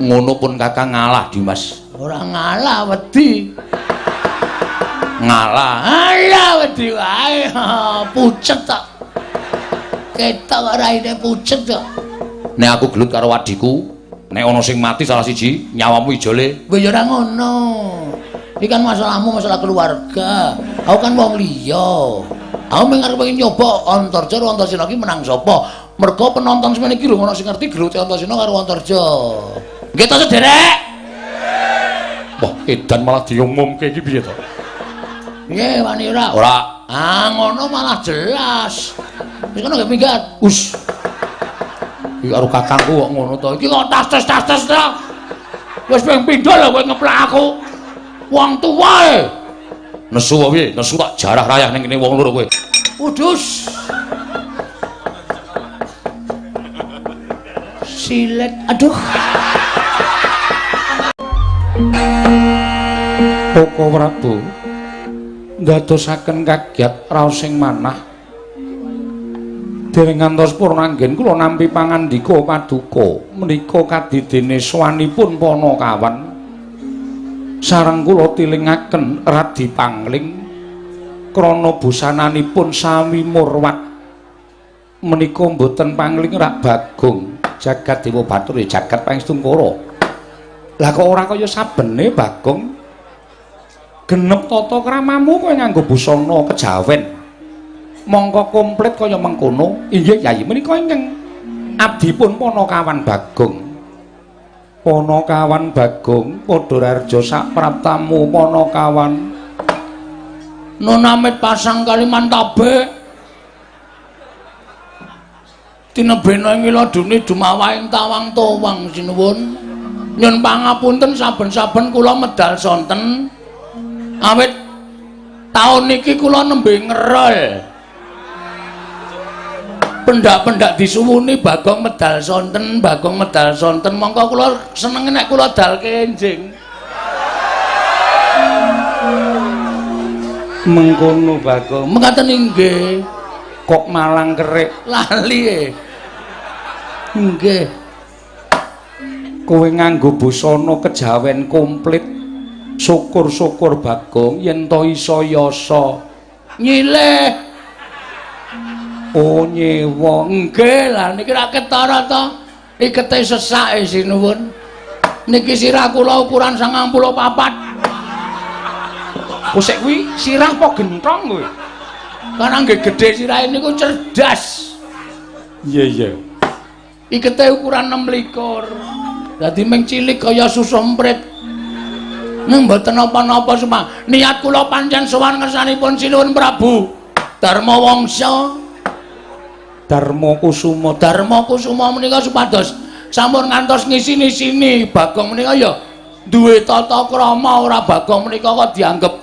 ngono pun kakang ngalah Dimas. Ora ngalah wedi. Ngalah. Ala wedi wae. Pucet tok. Ketok raine pucet tok. Nek aku gelut karo wadiku nek ana sing mati salah siji nyawamu ijole. Kowe ya ora ngono. Iki kan masalahmu masalah keluarga. Aku kan wong liya. Aku mengarep pengen nyoba Antarja karo Antarsena iki menang sapa? Mergo penonton semene iki lho ono sing ngerti gerute Antarsena karo Antarja nggih to sederek wah edan malah diumumke iki piye to? Nggih wani ora. Ora. Ah ngono malah jelas. Wis ngono nggih minggat us iki karo kakangku kok ngono to? Iki kok tas-tas tas-tas to? Wis ping pindho lho kowe ngeplak aku. Wong tuwa e. Nesu wae nesu tak jarah rayah ning kene wong loro kowe. Udus. Silet. Aduh. Koko Prabu ndadosaken kagiat raos sing manah. Dereng ngantos purnanggen kula nampi pangandika paduka menika kadidene swanipun Panakawan sareng kula tilingaken radi pangling krana busananipun sami murwat. Menika mboten pangling rak bagong jagat dewa batur jagat pangestungkara lah kok ora kaya sabene bagong? Genep tata kramamu kowe nganggo busana kejawen. Mongko komplit kaya mengkono. Inggih yayi menika ingkang abdipun Panakawan Bagong. Panakawan Bagong padha rarja sak praptamu Panakawan Nunamit pasang Kalimantabe. Tinebena ing iladune dumawaing tawang towang sinuwun. Nyun pangapunten saben-saben kula medal sonten. Awit taun niki kula nembe ngerol. Pendak-pendak disuwuni Bagong medal sonten, Bagong medal sonten. Mongko kula seneng nek kula dal kenjing. mengkono Bagong Mekaten inggih. kok malang kerik Lali e. Nggih. Kowe nganggo busana kejawen komplit syukur-syukur Bagong yen to isa yasa Nyileh. oh nyewa Nggih lah niki ra ketara to. Ikete sesake sinuwun. Niki sirah kula ukuran 94. Kusik kuwi sirah apa gentong kowe? Karena nggih gedhe sirahe niku cerdas. Iya iya. Ikete ukuran 6 likur. Dadi ming cilik kaya susu emprit. Nang mboten apa-apa semua. Niat kula pancen sowan ngersanipun Sinuwun Prabu Darma Wangsa. Darma Kusuma Darma Kusuma menika supados sampun ngantos ngisi-nisini Bagong menika ya duwe tata krama ora Bagong menika kok dianggep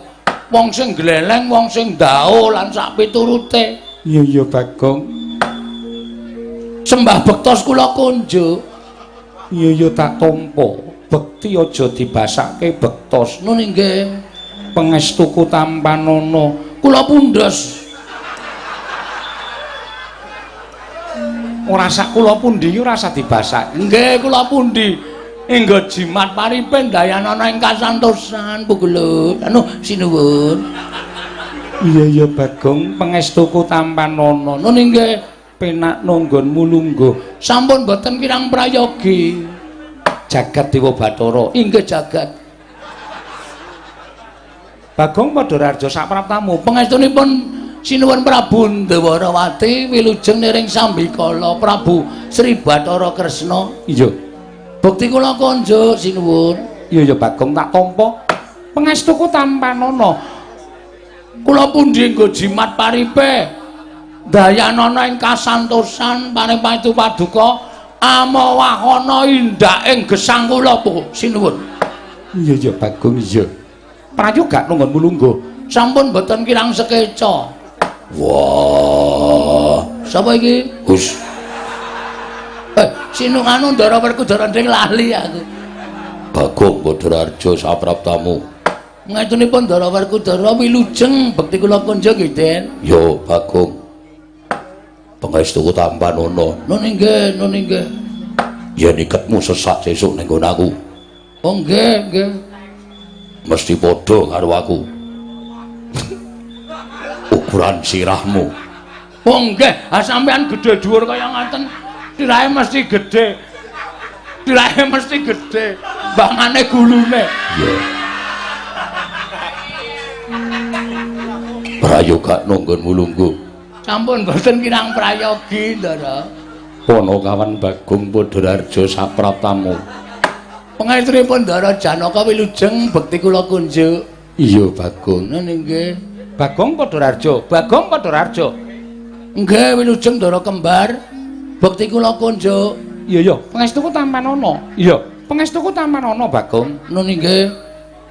wong sing gleleng, wong sing ndao lan sak piturute. Iya iya Bagong. Sembah bektos kula kunjuk. Iya iya tak tampa. Bekti aja dibasake bektos. Nun nggih. Pangestuku tampanana. Kula pundos. Ora sak kula pundi ora usah dibasake. Nggih kula pundi. Enggo jimat paripen dayanana ing kasantosan pugulut. Anu sinuwun. Iya iya Bagong, pangestuku tampanana. Nun nggih. Penak nonggonmu lungguh. Sampun boten kirang prayogi. Jagat Dewa Bathara. Inggih jagat. Bagong padha rarja sak praptamu. Pangestunipun Sinuwun Prabu Ndawarawati wilujeng niring Sambikala Prabu Sri Bathara Kresna. Iya. Bukti kula konjuk sinuwun. Iya ya Bagong tak tampa. Pangestuku tampanana. Kula pundi nggo jimat paripe. Dayanana ing kasantosan paring paduka amawahana indak ing gesang kula po sinuwun. Iya ya Bagong iya. Prayoga nunggonmu lungguh. Sampun boten kirang sekeca. Wah, sapa iki? Hus. Eh, sinunganu ndara Werkudara nding lali aku. Bagong Badararja sapraptamu. Ngatunipun Ndara Werkudara wilujeng bekti kula kunjuk nggih, Den. Yo Bagong. Pangestuku tampanana. Nun inggih, nun inggih. yen iketmu sesak sesuk ning aku. Oh nggih nggih. Mesti padha karo aku. Ukuran sirahmu. Oh nggih. Ah sampean gedhe dhuwur kaya ngaten. Tirahe mesti gedhe. Tirahe mesti gedhe. Bangane gulune. Iya prayoga nunggun mulunggu sampun boten kirang prayogi ndara. Ponokawan Bagong Padharjo sapratamu. Pengaitripun ndara Janaka wilujeng bekti kula kunjuk. Iya Bagong. Nggih. Bagong Padharjo Bagong Padharjo nggih wilujeng ndara kembar bekti kula kunjuk. Iya iya. Pangestuku taman ana iya. Pangestuku taman ana Bagong. Nuni nggih.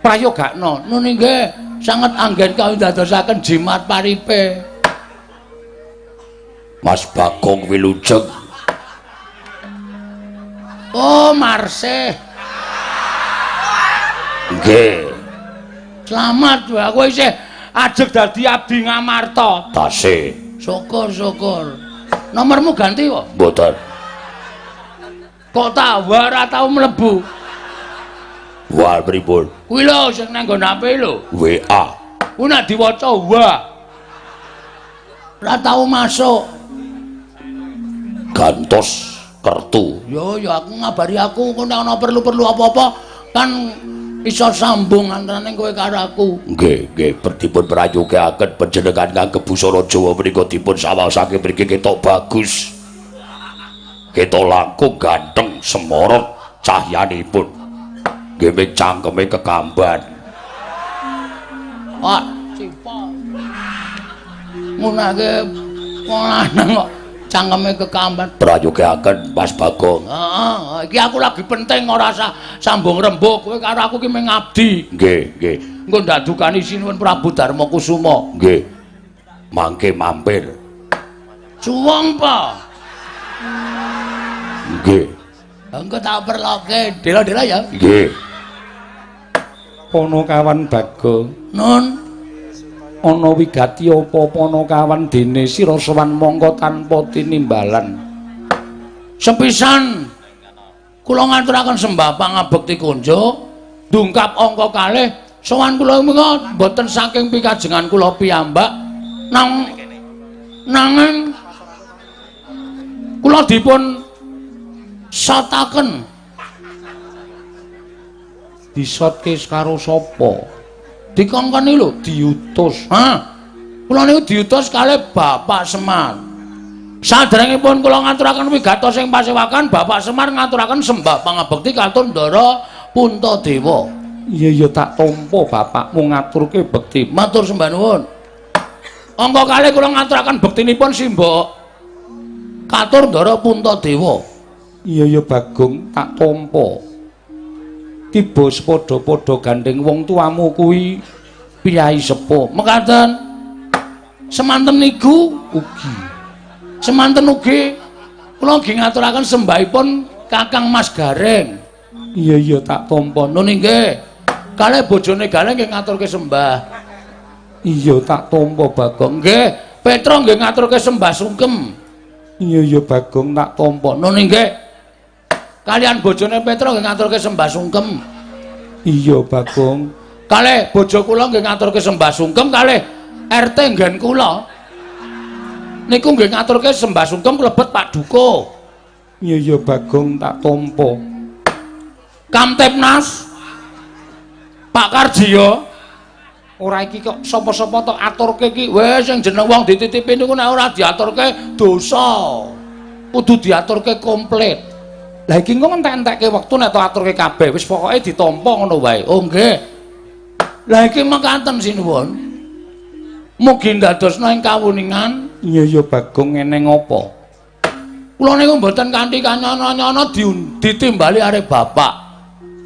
Prayogakno. Nuni nggih. Sanget anggen kawindadosaken jimat paripe Mas Bagong Wilujeng. Oh, Marse. Nggih. Selamat wae kowe isih ajeg dadi abdi Ngamarta. Tasih. Syukur-syukur. Nomormu ganti kok? Mboten. Kok tak ora tau mlebu. Wal pripun? Kuwi lho sing nang nggon HP lho. WA. Ku nek diwaca wa. Ora tau masuk. Gantos kertu. Yo yo aku ngabari aku kok ana perlu-perlu apa-apa kan iso sambung antaraning kowe karo aku. Nggih, nggih, dipun prayogaken panjenengan ngangge busana Jawa menika dipun sawasake mriki ketok bagus. Ketok langkung ganteng semorot cahyanipun. Nggih ming cangkeme kekamban. Pak, cipa. Ngunake wong lanang kok cangkeme kekamban. Prayogaken Mas Bagong. Heeh, iki aku lagi penting ora usah sambung rembug kowe karo aku ki mengabdi. Nggih, nggih. Engko ndadukani sinuwun Prabu Darma Kusuma. Nggih. Mangke mampir. Suwung pa. Nggih. Engko tak perloke, dela-dela ya. Nggih. Panakawan Bagong Nun, ana wigati apa Panakawan dene sira sowan mongko tanpa tinimbalan. Sepisan kula ngaturaken sembah pangabekti kunjuk, ndungkap angka kalih sowan kula menika boten saking pikajengan kula piyambak nang nanging kula dipun sotaken. Disotke karo sapa dikongkoni lho. Diutus. Ha kula niku diutus kalih Bapak Semar. Saderengipun kula ngaturaken wigatos sing pasewakan Bapak Semar ngaturaken sembah pangabekti katun Ndara Puntadewa iya ya tak tampa bapakmu ngaturke bekti. Matur sembah nuwun. Angka kalih kula ngaturaken bektinipun simbok katur Ndara Puntadewa iya ya Bagong tak tampa tiba sepadha-padha gandeng wong tuamu kuwi piyai sepuh mekaten. Semanten niku ugi. Semanten ugi kula nggih ngaturaken sembahipun Kakang Mas Gareng. Iya iya tak tampa. Nun nggih kalih bojone Gareng nggih ngaturke sembah. Iya tak tampa Bagong. Nggih. Petro nggih ngaturke sembah sungkem. Iya iya Bagong tak tampa. Nun nggih kalian bojone Petro nggih ngaturke sembah sungkem. Iya Bagong. Kalih bojo kula nggih ngaturke sembah sungkem kalih RT nggen kula. Niku nggih ngaturke sembah sungkem klebet Pak Duko. Iya iya Bagong tak tampa Kamtipnas Pak Karjiyo. Ora iki kok sapa-sapa tok aturke iki. Wis sing jeneng wong dititipi niku nek ora diaturke dosa. Kudu diaturke komplit Lah iki engko entek-entekke wektu nek to aturke kabeh wis pokoke ditampa ngono wae. oh nggih. Lah iki mekaten sinuwun mugi ndadosna ing kawuningan. Iya ya Bagong eneng apa? kula niku mboten kanthi kanyana-nyana ditimbali arek bapak.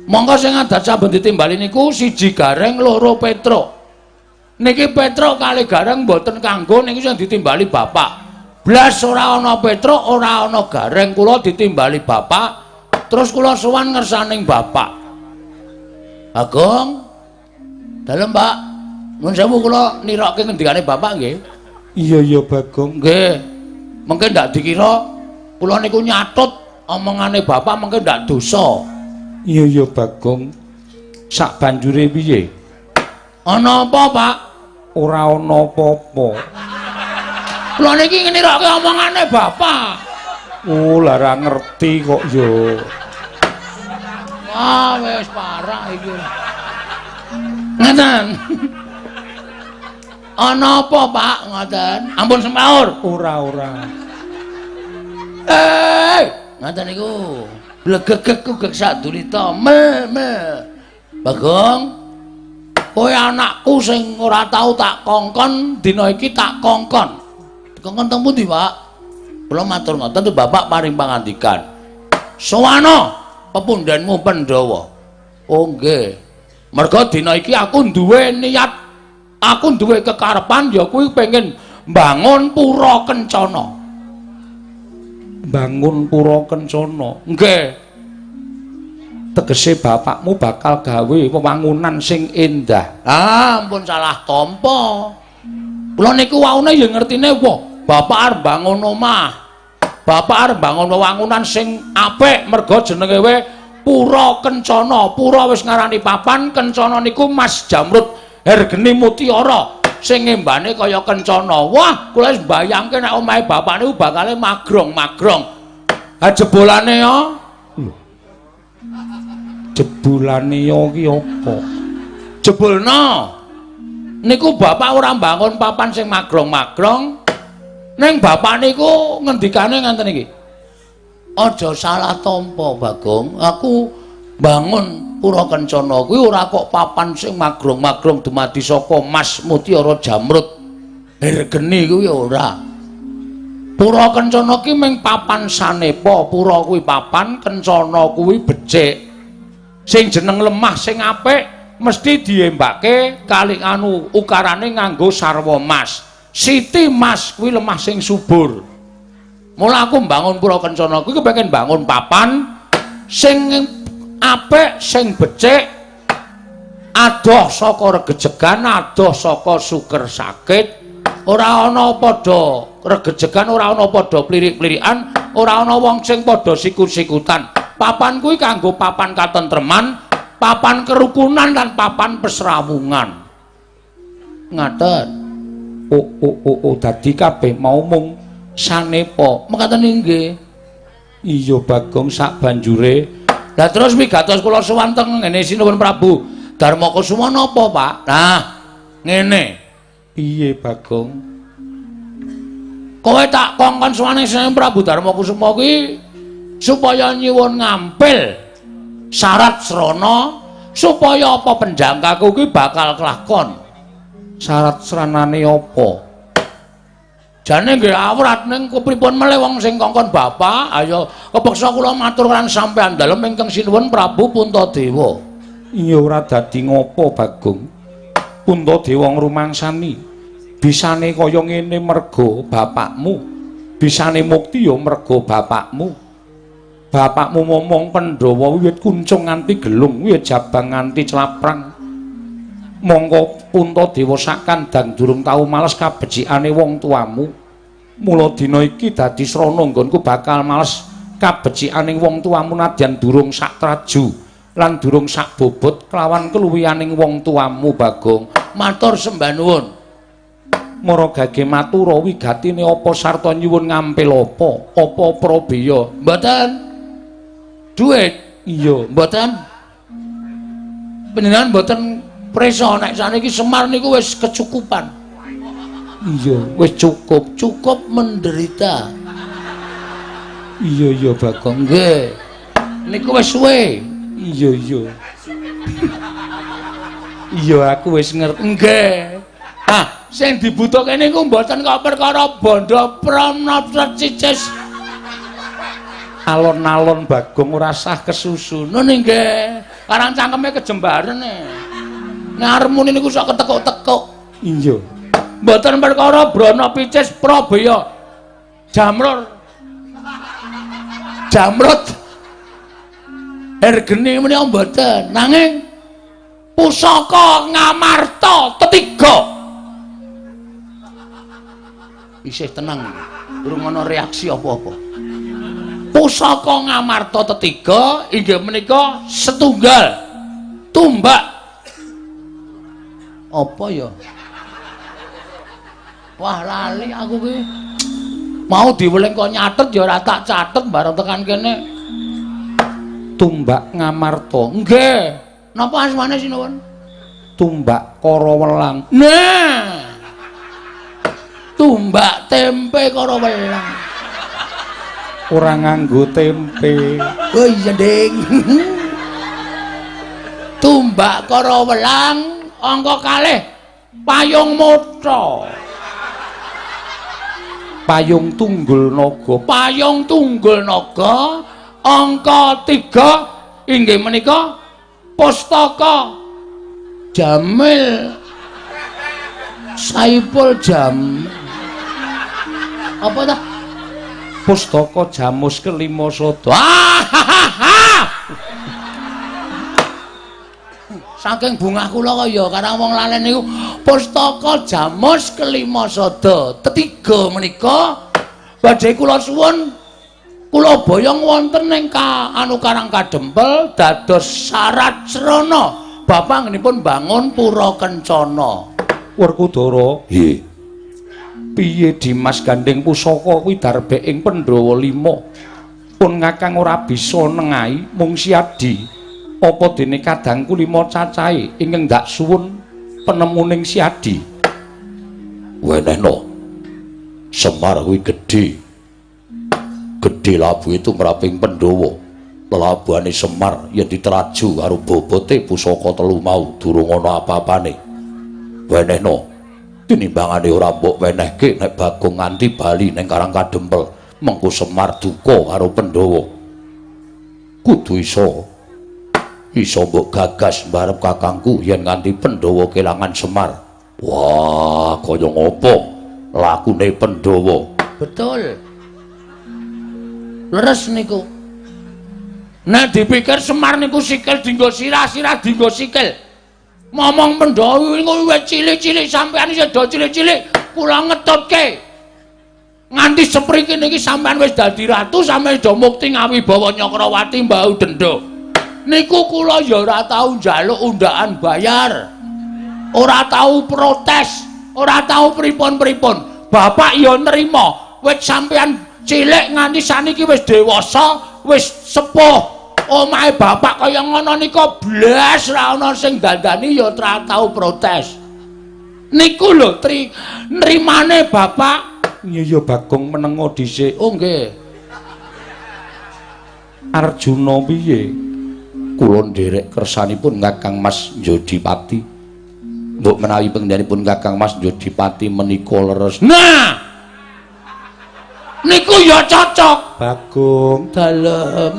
Monggo sing adat saben ditimbali niku siji gareng loro petro niki petro kali gareng mboten kanggo niki sing ditimbali bapak blas ora ana petro ora ana gareng kula ditimbali bapak terus kula sowan ngersaning bapak Agung dalem Pak nuwun sewu kula nirokke ngendikane bapak nggih Iya ya Bagong. nggih mungkin ndak dikira kula niku nyatut omongane bapak mengke ndak dosa. Iya iya Bagong. Sak banjure piye? Ana apa, Pak? Ora ana apa-apa. Kula niki ngenirokke omongane bapak. Oh, lara ngerti kok yo. Ah, wis parah iki. Ngaten. Ana apa, Pak? Ngoten. Ampun semaur. Ora ora. Eh, ngoten niku. Blegegek ku gek sadulita. Me, me. Bagong. Kowe anakku sing ora tau tak kongkon, dina iki tak kongkon. Kongkon teng pundi, Pak? Kula matur ngoten Bapak paring pangandikan. Sowana pepundhenmu Pandhawa. Oh nggih. Merga dina iki aku duwe niat aku duwe kekarepan ya kuwi pengen bangun pura kencana. Bangun pura kencana. Nggih. Tegese bapakmu bakal gawe wewangunan sing endah. Ah, ampun salah tampa. Kula niku waune ya ngertine wah, bapak arep bangun omah. Bapak arep bangun wewangunan sing apik merga jenenge we Pura Kencana. Pura wis ngarani papan, Kencana niku Mas Jamrut Hergeni Mutiara sing ngembane kaya Kencana. Wah, kula wis mbayangke nek omahe bapak niku bakale magrong-magrong. Ha jebolane ya. Jebulane yo ki apa? Jebulna. Niku bapak ora bangun papan sing magrong-magrong. Ning bapak niku ngendikane ngaten iki. Aja salah tampa, Bagong. Aku bangun Pura Kencana kuwi ora kok papan sing magrong-magrong dumadi saka Mas Mutiara Jamrut. Hergeni kuwi ora. Pura Kencana ki mung papan sanepa, pura kuwi papan, kencana kuwi becik. Sing jeneng lemah sing apik mesti diembake kali anu ukarane nganggo sarwa mas. Siti Mas kuwi lemah sing subur. Mula aku mbangun pura kencana kuwi kepengin bangun papan sing apik, sing becik, adoh saka regejegan, adoh saka suker sakit, ora ana padha regejegan, ora ana padha plirik-plirikan, ora ana wong sing padha sikut-sikutan. Papan kuwi kanggo papan katentreman, papan kerukunan lan papan pesrawungan. Ngaten. Oh oh oh, oh. dadi kabeh mau mung sanepa. Mekaten nggih. Iya Bagong sak banjure. Lah terus wigatos kula sowan teng ngene Sinuwun Prabu Darma Kusuma napa, Pak? Nah, ngene. Piye Bagong? Kowe tak kongkon sowane Sinuwun Prabu Darma Kusuma kuwi supaya nyuwun ngampil syarat srana supaya apa penjangkaku kuwi bakal kelakon. Syarat sranane apa? Jane nggih awrat ning kepripun meleh wong sing kongkon bapak, ayo kepeksa kula matur kan sampean dalem ingkang sinuwun Prabu Puntadewa. Iya ora dadi ngopo Bagong. Puntadewa ngrumangsani. Bisane kaya ngene merga bapakmu. Bisane mukti ya merga bapakmu. bapakmu ngomong Pandhawa wiwit kuncung nganti gelung, wiwit jabang nganti celaprang. Monggo Puntadewa sak kandhang durung tau males kabecikane wong tuamu. Mula dina iki dadi srana nggonku bakal males kabecikaning wong tuamu nadyan durung sak traju lan durung sak bobot kelawan keluwihaning wong tuamu Bagong. Matur sembah nuwun. Mara gage matura wigatine apa sarta nyuwun ngampil apa? Apa prabeya? Mboten. Duit Iya, mboten. Panjenengan mboten presa nek saniki Semar niku wis kecukupan. iya, Wis cukup, cukup menderita. iya iya Bagong. Nggih. Niku wis suwe. Iya iya. Iya aku wis ngerti. Nggih. Ah, sing dibutuhke niku mboten kok perkara bondo pranata cicis. Alon-alon Bagong ora sah kesusun. Nun nggih. Karang cangkeme kejembaren e. Ngarmune niku sok ketekuk-tekuk. Iya. Mboten perkara brana picis prabaya. Jamrur. Jamrut. Ergeni menika mboten. Nanging pusaka ngamarta ketiga. Isih tenang. Durung ana reaksi apa-apa. pusaka ngamarta tetiga inggih menika setunggal tumbak apa ya? Wah lali aku ki. Mau diweling kok nyatet ya ora tak catet bareng tekan kene. Tumbak ngamarta. Nggih. Napa asmane sinuwun tumbak kara welang nah. Tumbak tempe karo welang ora nganggo tempe. Oh iya, Ding. Tumbak karo welang angka kalih payung motho. Payung tunggul naga. Payung tunggul naga angka 3 inggih menika pustaka Jamil. Saipul Jam. Apa dah pustaka jamus kelima sodo saking bungah kula kaya karang wong lalen niku pustaka jamus kelima sodo tetiga menika. Badhe kula suwun kula boyong wonten ing ka anu karang kadempel dados syarat srana. Bapak ngenipun bangun pura kencana. Werkudara nggih. Piye Dimas gandeng pusaka kuwi darbe ing Pandhawa 5 pun ngakang ora bisa nengahi mung siadi apa dene kadangku lima cacahe ingkang ndak suwun penemuning siadi wenehno Semar kuwi gedhe. Gedhe labuhe tumraping Pandhawa. Lelabuhane Semar yen diteraju karo bobote pusaka telu mau durung ana apa-apane. Wenehno tinimbangane ora mbok wenehke nek Bagong nganti bali ning Karang Kadempel mengko Semar duka karo Pandhawa. Kudu iso iso mbok gagas barep kakangku yen nganti Pandhawa kelangan Semar. Wah kaya ngopo? Lakune Pandhawa. Betul. Leres niku. Nek dipikir Semar niku sikil dinggo sirah sirah dinggo sikil. Momong pendhawi niku wis cilik-cilik sampean isih do cilik-cilik kula ngetutke. Nganti sepriki niki sampean wis dadi ratu sampeyan do mukti ngawibawa Nyakrawati mbau denda niku kula ya ora tau njaluk undakan bayar ora tau protes ora tau pripun-pripun bapak ya nrimo wis sampean cilik nganti saniki wis dewasa wis sepuh omahe bapak kaya ngono nika blas ra ana sing dandani ya ora tau protes. Niku lho tri nrimane bapak. Iya ya Bagong menengo dhisik. Oh nggih. Arjuna piye? Kula nderek kersanipun Kakang Mas Jodipati. Mbok menawi pengdanipun Kakang Mas Jodipati menika leres. Nah. Niku ya cocok. Bagong dalem.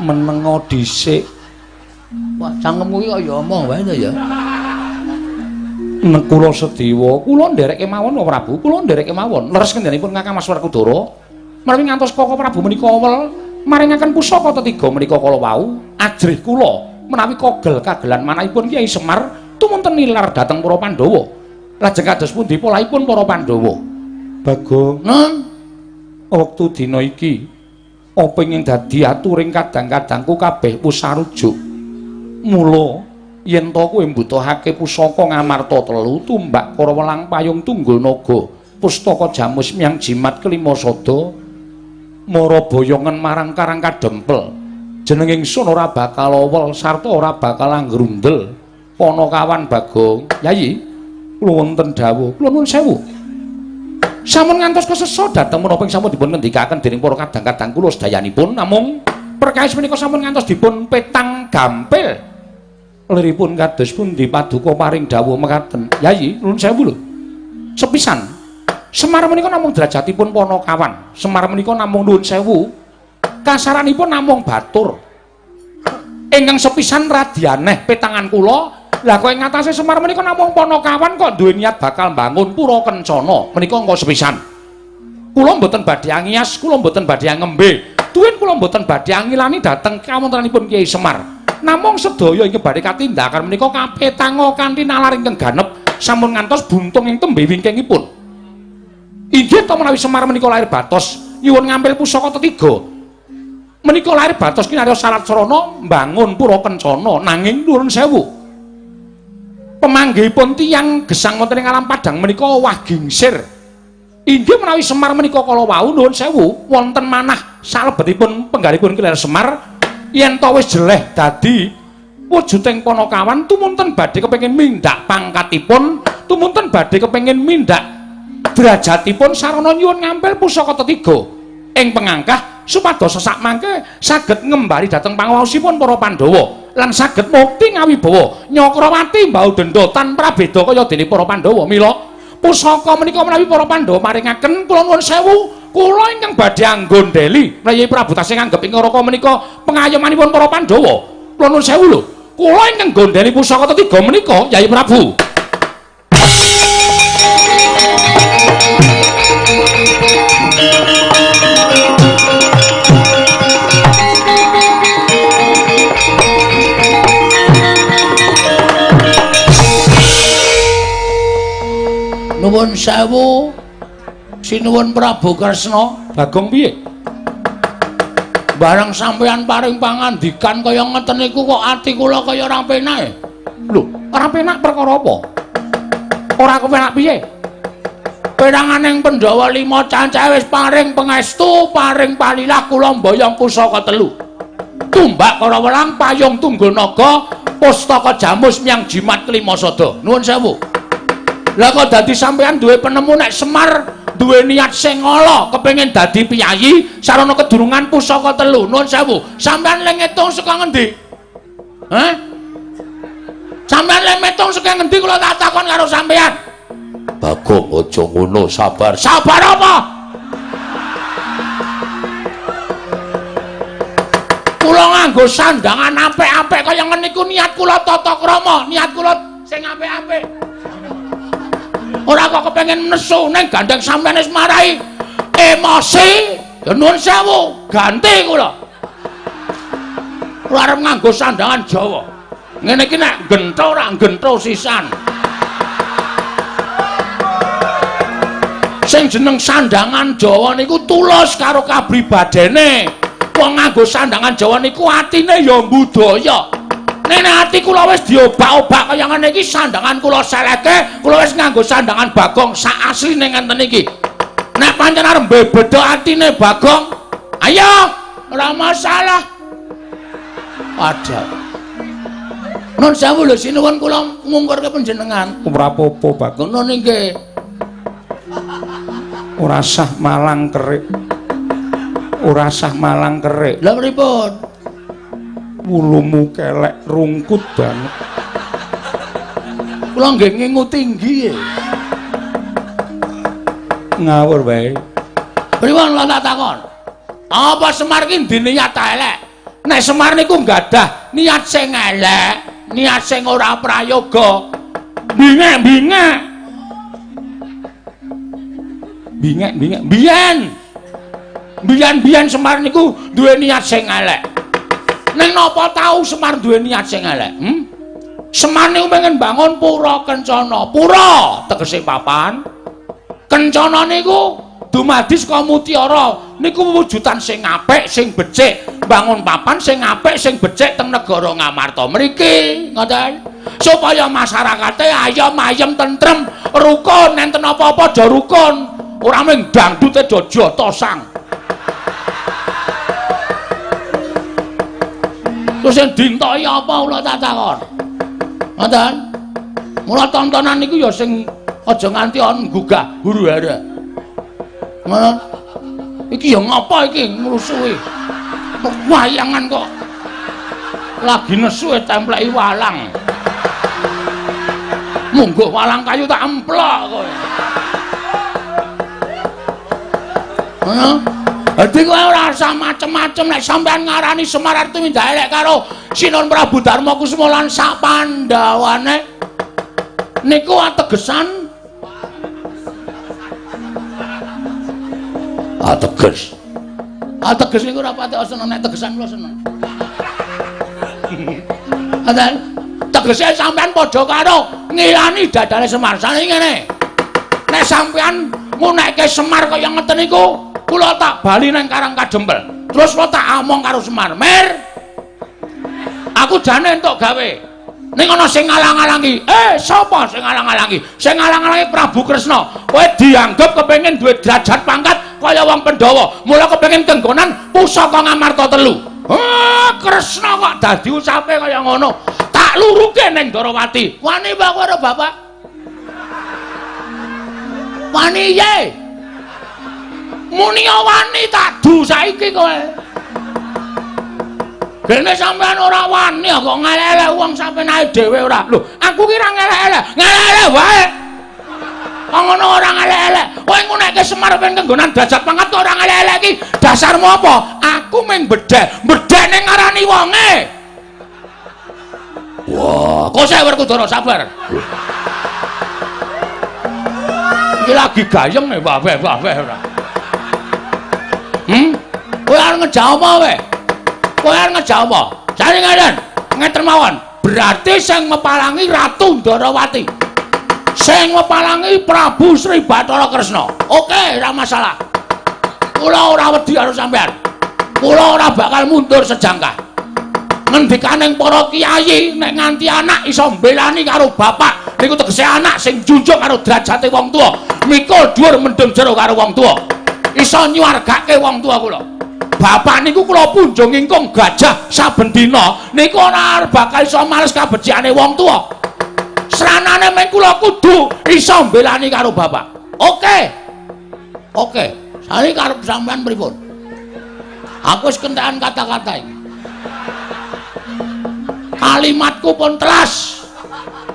menengo dhisik. Wah, cangkemmu iki kaya omong wae to ya. Nek kula Sedewa, kula nderekke mawon kok Prabu, kula nderekke mawon. Leres kendhanipun Kakang Mas Werkudara. Menawi ngantos Koko Prabu menika wel maringaken pusaka tetiga menika kala wau, ajrih kula menawi kogel kagelan manahipun Kyai Semar tumunten nilar dhateng para Pandhawa. Lajeng kados pundi polaipun para Pandhawa? Bagong, Nun, wektu dina iki apa ingin dadi aturing kadang-kadangku kabeh pusarujuk mula yen to kowe mbutuhake pusaka ngamarta telu tumbak para welang payung tunggul naga pustaka jamus miang jimat kelima sada mara boyongan marang karang kadempel jeneng ingsun ora bakal owel sarta ora bakal anggrundel ana kawan bagong. Yayi kula wonten dawuh kula nuwun sewu. Sampun ngantos kesesa dhateng menapa sampun dipun ngendikaken dening para kadang-kadang kula sedayanipun. Namung perkawis menika sampun ngantos dipun petang gampil. Liripun kados pundi paduka paring dawuh mekaten. Yayi nuwun sewu lho. Sepisan. Semar menika namung derajatipun Panakawan Semar menika namung nuwun sewu kasaranipun namung batur ingkang sepisan radyaneh petangan kula Lah kowe ngatasé Semar menika namung Panakawan kok duwe niat bakal bangun pura kencana. Menika engko sepisan. Kula mboten badhe angias, kula mboten badhe ngembe. Tuwin kula mboten badhe angilani dhateng kawontenanipun Kyai Semar. Namung sedaya ing badhe katindakan menika kapetango kanthi nalar ingkang ganep sampun ngantos buntung ing tembe wingkingipun. Inggih to menawi Semar menika lahir batos nyuwun ngambil pusaka tetiga. Menika lahir batos kinarya syarat sarana mbangun pura kencana nanging nuwun sewu. Pemanggihipun tiyang gesang wonten ing alam padang menika wah gingsir. Inggih menawi Semar menika kala wau nuwun sewu wonten manah salebetipun penggalipun Kiler Semar yen to wis jeleh dadi wujuding panakawan tumunten badhe kepengin mindak pangkatipun tumunten badhe kepengin mindak derajatipun sarana nyuwun ngampil pusaka tetiga. Ing pengangkah supados sesak mangke saged ngembari dhateng pangawaosipun para Pandhawa lan saged mukti ngawibawa Nyakrawati mbau denda tanpa beda kaya dene para Pandhawa. Mila pusaka menika menawi para Pandhawa maringaken kula nuwun sewu kula ingkang badhe anggondeli menawi Prabu tasih nganggep ing neraka menika pengayomanipun para Pandhawa. Kula nuwun sewu lho kula ingkang gondeli pusaka ketiga menika Yai Prabu nuwun sewu sinuwun Prabu Kresna Bagong piye bareng sampeyan paring pangandikan kaya ngeten niku kok ati kula kaya ora penak lho ora penak perkara apa ora kepenak piye Penanganing Pandhawa lima cancah wis paring pangestu, paring palilah kula mboyong pusaka telu. Tumbak welang payung tunggul naga, pustaka jamus miang jimat kelima sada. Nuwun sewu. Lah kok dadi sampean duwe penemu nek Semar duwe niat sing ala kepengin dadi piyayi sarana kedurungan pusaka telu. Nuwun sewu. Sampean le ngitung saka ngendi? Hah? Sampean le metung saka ngendi kula tak takon karo sampean? Bagong aja ngono, sabar. Sabar apa? Kula nganggo sandangan apik-apik kaya ngene iku niat kula tata krama, niat kula sing apik-apik. Ora kok kepengin nesu ning gandeng sampeyan wis marai emosi. Ya nuwun sewu, ganti kula. Kula arep nganggo sandangan Jawa. Ngene iki nek gentho ora gentho sisan. sing jeneng sandangan Jawa niku tulus karo kabribadene. Wong nganggo sandangan Jawa niku atine ya budaya. Nek ati kula wis diobak-obak kaya ngene iki sandangan kula seleke, kula wis nganggo sandangan Bagong sak asline ngenten iki. Nek pancen arep bebeda atine Bagong, ayo ora masalah. Ada. Non sewu lho sinuwun kula ngungkurke panjenengan. ora apa-apa Bagong Ngono nggih. ora sah malang kerik ora sah malang kerik Lah pripun? Wulumu kelek rungkut banget Kula nggih ngingu tinggi. ngawur wae Pripun kula tak takon? Apa Semar ki diniat ta elek? Nek Semar niku gadah niat sing elek, niat sing ora prayoga. Bingek-bingek. bingek bingek Biyen. Biyen-biyen Semar niku duwe niat sing elek. Ning napa tau Semar duwe niat sing elek? Hmm? Semar niku pengen bangun pura kencana. Pura tegese papan. Kencana niku dumadi saka mutiara. Niku wujudan sing apik, sing becik. Bangun papan sing apik, sing becik teng negara Ngamarta mriki. Ngoten. Supaya masyarakate ayem ayem tentrem, rukun, enten apa-apa aja rukun. Ora mung dangdute aja tosang. Terus sing dintoki apa kula tak takon? Ngoten. Mula tontonan niku ya sing aja nganti ana gugah huru hara. Ngono. Iki ya ngapa iki ngrusuhi? Wayangan kok lagi nesu templeki walang. Monggo walang kayu tak emplok kowe. Ngono. Dadi kowe ora usah macem-macem nek sampean ngarani Semar Artuminda elek karo Sinon Prabu Darma Kusuma lan sak Pandhawane. Niku ategesan ateges. Ateges niku ora pati seneng nek tegesan kula seneng. Adan tegese sampean padha karo ngilani dadane Semar. Sane ngene. Nek sampean ngunekke Semar kaya ngeten niku kula tak bali nang Karang Kadempel. Terus kula tak omong karo Semar, "Mir, aku jane entuk gawe. Ning ana sing ngalang-alangi. Eh, sapa sing ngalang-alangi? Sing ngalang-alangi Prabu Kresna. Kowe dianggep kepengin duwe derajat pangkat kaya wong Pandhawa. Mula kepengin kenggonan pusaka Ngamarta telu. Ah, Kresna kok dadi usape kaya ngono. Tak luruke ning Darawati. Wani Pak karo Bapak? Wani ye. Muni wani tak du saiki kowe. Dene sampean ora wani kok ngelele wong sampean ae dhewe ora. Lho, aku ki ora ngelele. Ngelele wae. Kok ngono ora ngelele. Kowe nguneke Semar ben kenggonan derajat pangkat ora ngelele ki. Dasarmu apa? Aku mung bedhe. Bedhene ngarani wonge. Wah, kok saya Werkudara sabar. Iki lagi gayeng nih, wae wae ora. Kowe ngejawab wae? kowe ngejawab apa? Jane ngeten, ngeten mawon. Berarti sing mepalangi Ratu Ndarawati. Sing mepalangi Prabu Sri Bathara Kresna. Oke, ora masalah. Kula ora wedi karo sampean. Kula ora bakal mundur sejangkah. Ngendikaning para kiai nek nganti anak iso mbelani karo bapak, niku tegese anak sing junjung karo derajate wong tuwa. Mikul dhuwur mendem jero karo wong tuwa. Iso nyuwargake wong tuwa kula. Bapak niku kula punjung ingkung gajah saben dina. Niku ora bakal iso males kabeciane wong tuwa. Sranane men kula kudu iso mbelani karo bapak. Oke. Oke. Sari karo sampean pripun? Aku wis kentekan kata-kata iki kalimatku pun telas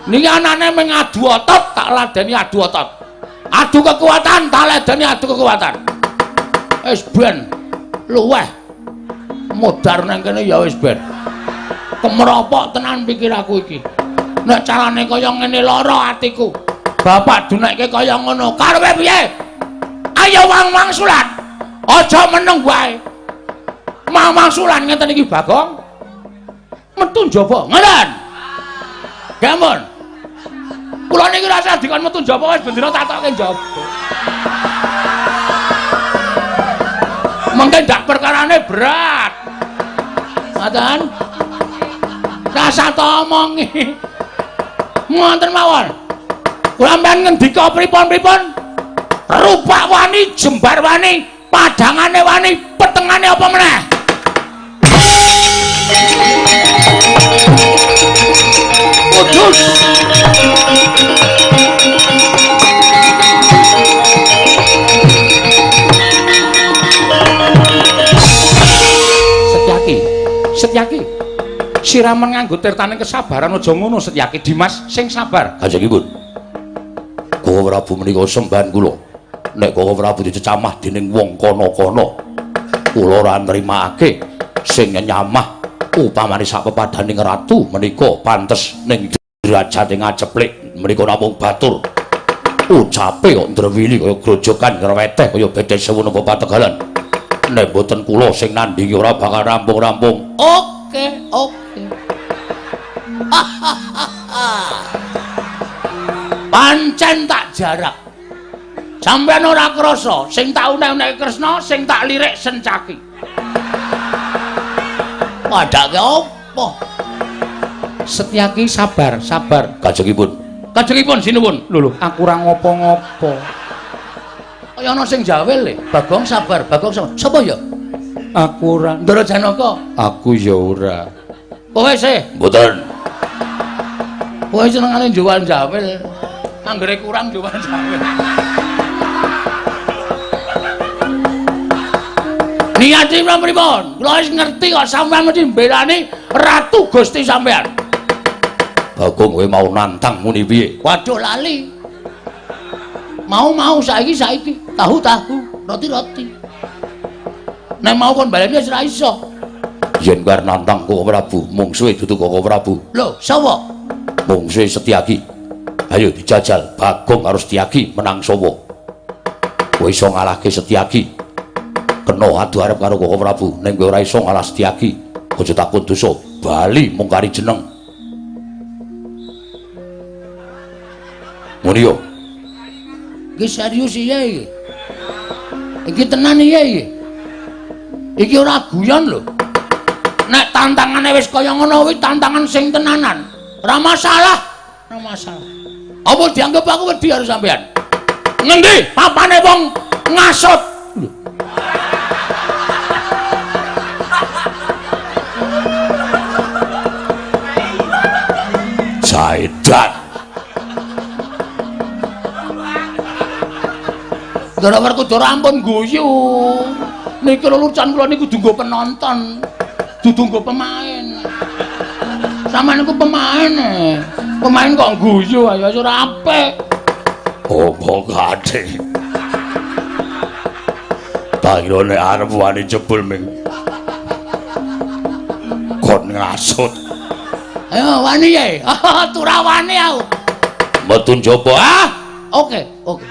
niki anane meng adu otot tak ladeni adu otot. Adu kekuatan tak ladeni adu kekuatan. Wis ben luweh. Modar nang kene ya wis ben kemropok tenan pikir aku iki. Nek carane kaya ngene lara atiku bapak dunekke kaya ngono. Karepe piye? Ayo wang mangsulan aja meneng wae. Mang mangsulan ngeten iki bagong. Metu njaba ngoten gamun kula niki rasa dikon metu njaba wis bendera tatoke njaba mengke ndak perkarane berat. Ngoten. Rasa to omongi. Ngoten mawon. Kula mben ngendika pripun-pripun? Rupak wani, jembar wani, padangane wani, petengane apa meneh? Kudus. Siraman nganggo tirtaning kesabaran aja ngono Setyaki Dimas sing sabar. Kanjengipun. Kowe Prabu menika sembahan kula. Nek kowe Prabu dicecamah dening wong kono-kono, kula ora nrimakake sing nyamah upamane sak pepadaning ratu menika pantes ning derajat ngaceplik menika namung batur. Ucape kok ndrewili kaya grojokan ngreweteh kaya bedhe sewu napa pategalan. nek boten kula sing nandingi ora bakal rampung-rampung. Oke, oke. Pancen tak jarak. Sampeyan ora krasa sing tak unek-unek Kresna, sing tak lirik Sencaki. Padake apa? Setyaki sabar, sabar. Kajengipun. Kajengipun sinuwun. Lho lho, aku ora ngopo-ngopo. kaya ana sing jawel le bagong sabar bagong sabar sapa ya aku ora ndara janaka aku ya ora kowe sih mboten kowe senengane jual jawel. Anggere kurang jual jawel. Niatipun pripun? Kula wis ngerti kok sampean mesti mbelani ratu Gusti sampean. Bagong kowe mau nantang muni piye? Waduh lali. Mau-mau saiki saiki tahu-tahu roti-roti. Nek mau kon baleni wis ora iso. Yen kar nantang kok Prabu mungsuhe dudu kok Prabu. Lho sapa mungsuhe Setyaki ayo dijajal Bagong karo Setyaki menang sapa kowe iso ngalahke Setyaki kena adu arep karo kok Prabu ning kowe ora iso ngalah Setyaki aja takon dosa bali mung kari jeneng ngono yo Iki serius iya iki. Iki tenan iya iki. Iki ora guyon lho. Nek tantangane wis kaya ngono kuwi tantangan sing tenanan. Ora masalah. Ora masalah. Apa dianggap aku wedi karo sampean? Ngendi papane wong ngasut? Jaidan. Ndara werku ora ampun guyu. Niki lelucan kula niku dunggo penonton. Dudu pemain. Sampeyan niku pemain. Eh. Pemain kok guyu ayo ora apik. Apa kate? Tayo nek arep wani jebul ming. Kon ngasut. Ayo wani ya. Tura wani aku. Metu njaba ah. Oke, oke.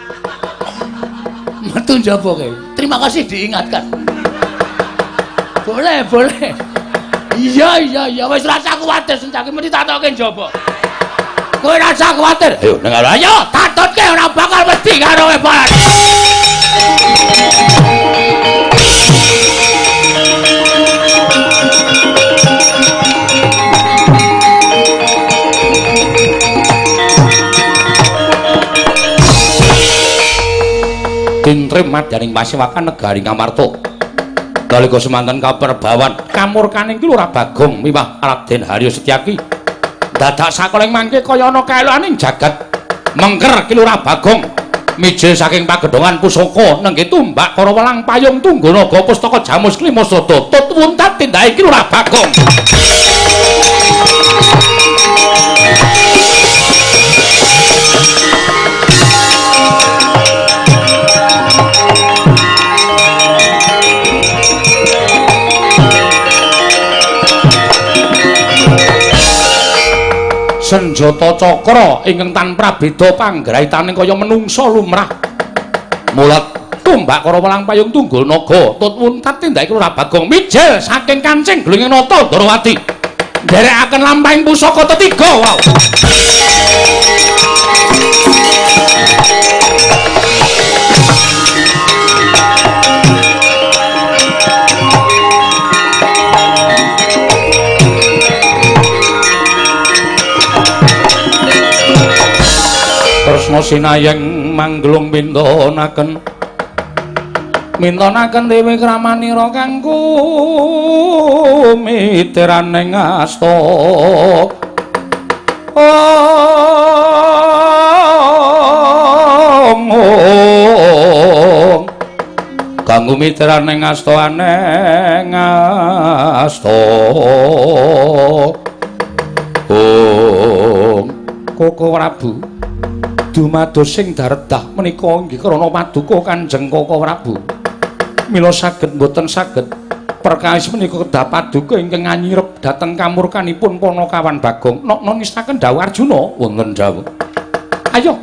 Metu njaba kowe. Terima kasih diingatkan. Boleh, boleh. Iya, iya, iya. Wis rasa kuwatir sencake mesti tak tokke njaba. Kowe rasa kuwatir. Ayo nang ayo tatutke ora bakal mesti karo kowe balan. Tintrim madyaning pasiwakan negari Ngamarta. Nalika semanten kaperbawan kamurkaning ki ora Bagong miwah Raden Haryo Setyaki. Dadak sakoling mangke kaya ana kaelaning jagat. Mengker ki ora Bagong. Mijil saking pagedhongan pusaka nengge tumbak para welang payung tungganaga pustaka Jamus Klimasada tut wuntat tindake ki ora Bagong. Senjata cakra ingkang tanpa beda panggraitaning kaya menungsa lumrah. Mulat tumbak karo welang payung tunggul naga tut wuntat tindake ora bagong mijil saking kancing glunging nata Darawati. Nderekaken lampahing pusaka tetiga wow. Tresna sinayeng manglung mintonaken. Mintonaken dewe kramanira kanggo mitiraning asta. Kanggo mitiraning asta aneng asta Om. Koko Prabu dumados sing daredah menika inggih krana paduka Kanjeng Koko Prabu. Mila saged mboten saged perkawis menika kedah paduka ingkang nganyirep dhateng kamurkanipun Panakawan Bagong. Nok nistaken dawuh Arjuna wonten dawuh. Ayo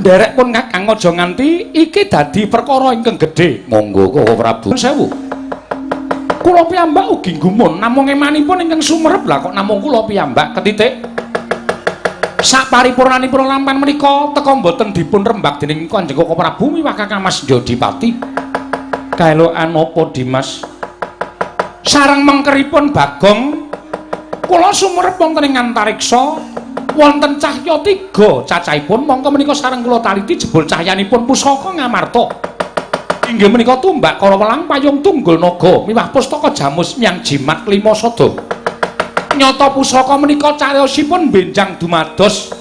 nderek pun Kakang aja nganti iki dadi perkara ingkang gedhe. Monggo Koko Prabu. Sewu. Kula piyambak ugi gumun namung emanipun ingkang sumerep lah kok namung kula piyambak ketitik sak paripurnanipun lampan menika teka mboten dipun rembak dening Kanjeng Koko Prabu Kakang Mas Jodipati. Kaelokan apa Dimas? Sareng mengkeripun Bagong kula sumerep wonten ing antariksa wonten cahya tiga cacahipun mongko menika sareng kula taliti jebul cahyanipun pusaka Ngamarta. Inggih menika tumbak kala welang payung tunggul naga miwah pustaka jamus miang jimat lima sada. Nyata pusaka menika cariyosipun benjang dumados.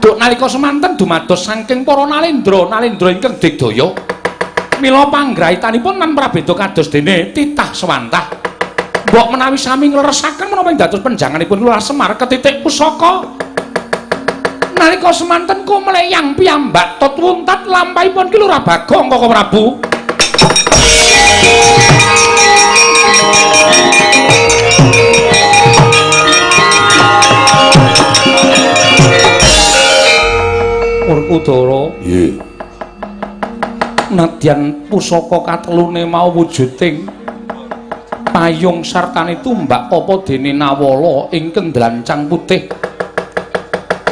Duk nalika semanten dumados saking para nalendra nalendra ingkang digdaya. Mila panggraitanipun nan prabeda kados dene titah swantah mbok menawi sami ngleresaken menapa ing dados penjanganipun Lurah Semar ketitik pusaka. Nalika semanten ku mleyang piyambak tot wuntat lampahipun ki Lurah Bagong Koko Prabu Urkudara. Nggih. Nadyan pusaka katelune mau wujuding payung sartane tumbak apa dene Nawala ing kendlancang putih.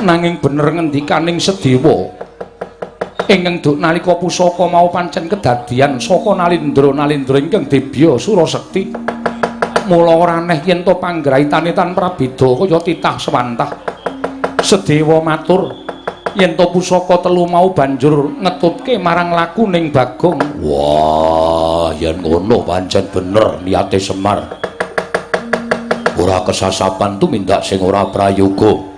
Nanging bener ngendikaning Sedewa. ingkang duk nalika pusaka mau pancen kedadian saka nalindra-nalindra ingkang dibya Surasekti. Mula ora aneh yen to panggraitane tan prabeda kaya titah swantah. Sedewa matur yen to pusaka telu mau banjur ngetutke marang laku ning Bagong. Wah, yen ngono pancen bener niate Semar. Ora kesasapan tumindak sing ora prayoga.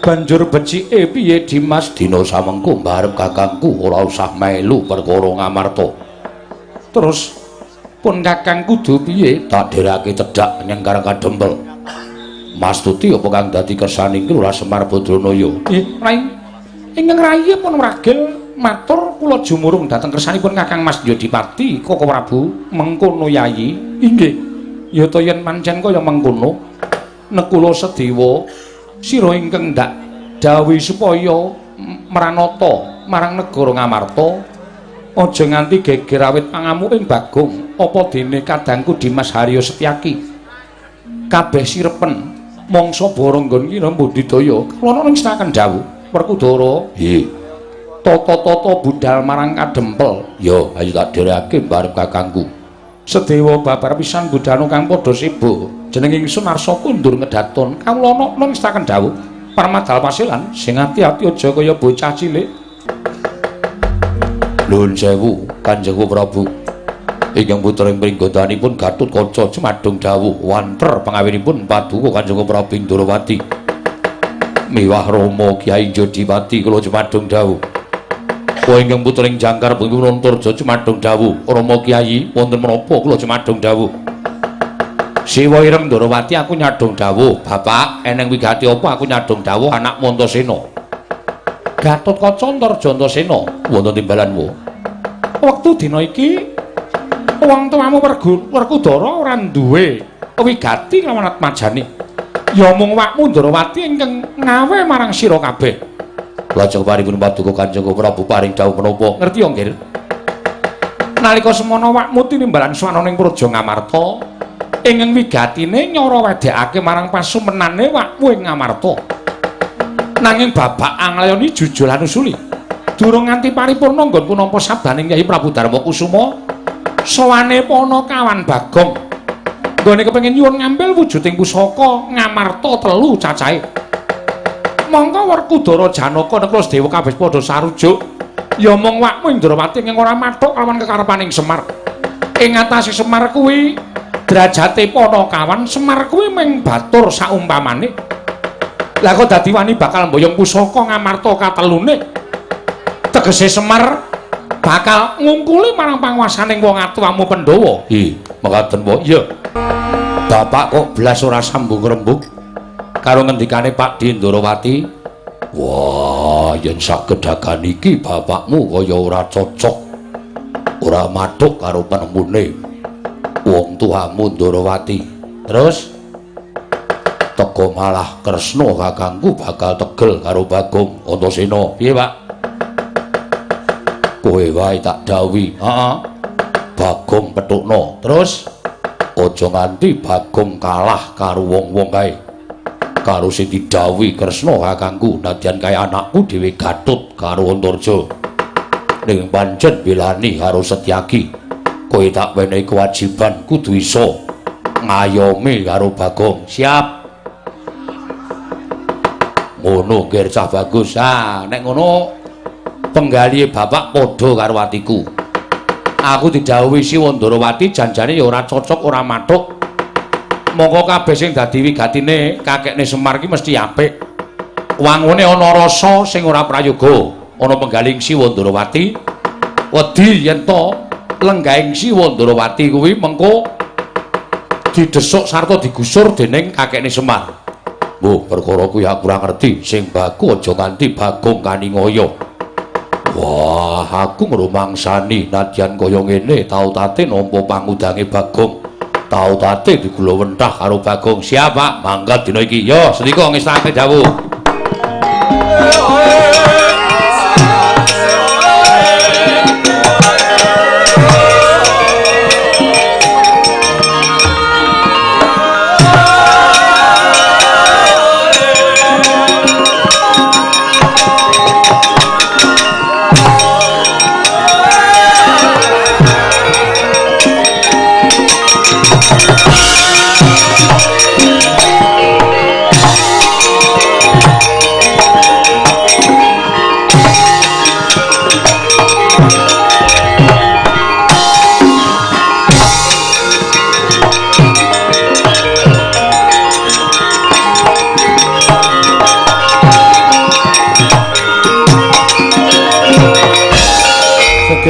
Banjur becike piye Dimas dina samengko mbarep kakangku ora usah melu perkara ngamarta. Terus pun kakang kudu piye tak derake cedhak nyengkar kadempel. Mas Tuti apa kang dadi kersaning Lurah Semar Badranaya? Eh, Rai. Ingkang Rai pun ragil matur kula jumurung dhateng kersanipun Kakang Mas Yodipati Koko Prabu mengkono yayi. Inggih. Ya to yen pancen kaya mengkono nekula sedewa sira ingkang ndak dawuh supaya meranata marang negara Ngamarta aja nganti geger awit pangamu ing Bagong apa dene kadangku Dimas Haryo Setyaki kabeh sirepen mangsa baranggon kira mbudidaya kana ning staken dawuh Werkudara nggih tata-tata budal marang kadempel. Ya ayo tak dhereke bareng kakangku. Sedewa babar pisan budhanu kang padha sibuk. Jeneng ingsun Arsa kundur ngedaton. Kawula ana nang staken dawuh. Parmadal pasilan sing ati-ati aja kaya bocah cilik. Nuwun sewu Kanjeng Prabu. Ingkang putra ing pringgodanipun Gatut Kaca Cemadung dawuh. Wanter pangawinipun paduka Kanjeng Prabu Indrawati miwah Rama Kyai Jodipati kula Cemadung dawuh Kowe ingkang putring jangkar pun Antarja Cemadung dawuh, Rama Kyai wonten menapa kula Cemadung dawuh? Siwa Ireng Ndrawati aku nyadong dawuh, Bapak, eneng wigati apa aku nyadong dawuh anak Montasena? Gatot Kaca Antarja Antasena wonten timbalanmu. Wektu dina iki wong tuamu Werkudara ora duwe wigati lawan Atmajane. Ya mung wakmu Ndrawati ingkang ngawe marang sira kabeh. Lajeng paripun paduka Kanjeng Prabu paring dawuh menapa? Ngerti yo, Nggir? Nalika semana wakmu tinimbalan swananing Praja Ngamarta, ing wigatine nyara wedekake marang pasumenane wakmu ing Ngamarta. Nanging babak anglayoni jujul lan usuli. Durung nganti paripurna nggonku nampa sabaning Kyai Prabu Darma Kusuma, sawane Panakawan Bagong. Nggone kepengin nyuwun ngambil wujuding pusaka Ngamarta telu cacahe. mongko Werkudara Janaka neklos dewa kabeh padha sarujuk. Ya mung wakmu Indrawati ing ora mathuk lawan kekarepaning Semar. Ing ngatasé Semar kuwi derajate Panakawan Semar kuwi mung batur saumpamane. Lah kok dadi wani bakal mboyong pusaka ngamarta katelune? Tegese Semar bakal ngungkuli marang panguwasaning wong atuwamu Pandhawa. Ih mekaten wae iya Bapak kok blas ora sambung rembug? Karo ngendikane Pak Dindrawati wah yen sagedagan iki bapakmu kaya ora cocok ora mathuk karo penemune wong tuamu Ndrawati terus teko malah Kresna kakangku bakal tegel karo Bagong Antasena. Piye Pak? Kowe wae tak dawuhi heeh. Bagong petukno. Terus aja nganti Bagong kalah karo wong-wong kae. Karo sing didhawuhi Kresna kakangku nadyan kaya anakku dhewe Gatut karo Antarja. Ning pancen belani karo Setyaki kowe tak wenehi kewajiban kudu iso ngayomi karo Bagong. Siap. Ngono ger cah bagus. Ah nek ngono penggalihe bapak padha karo atiku aku didhawuhi si Wandrawati janjane ya ora cocok ora mathuk mongko kabeh sing dadi wigatine kakekne Semar ki mesti apik. Wangune ana rasa sing ora prayoga, ana penggaling Siwa Ndrawati. Wedi yen to lenggahing Siwa Ndrawati kuwi mengko didesuk sarta digusur dening kakekne Semar. Mbah, perkara kuwi aku ora ngerti, sing baku aja nganti Bagong Kaningaya. Wah, aku ngrumangsani nadyan kaya ngene. Tau tate nampa pangudange Bagong. tau tate digula wentah karo Bagong. Siapa? Mangkat dina iki. Yo sedika ngesake dawuh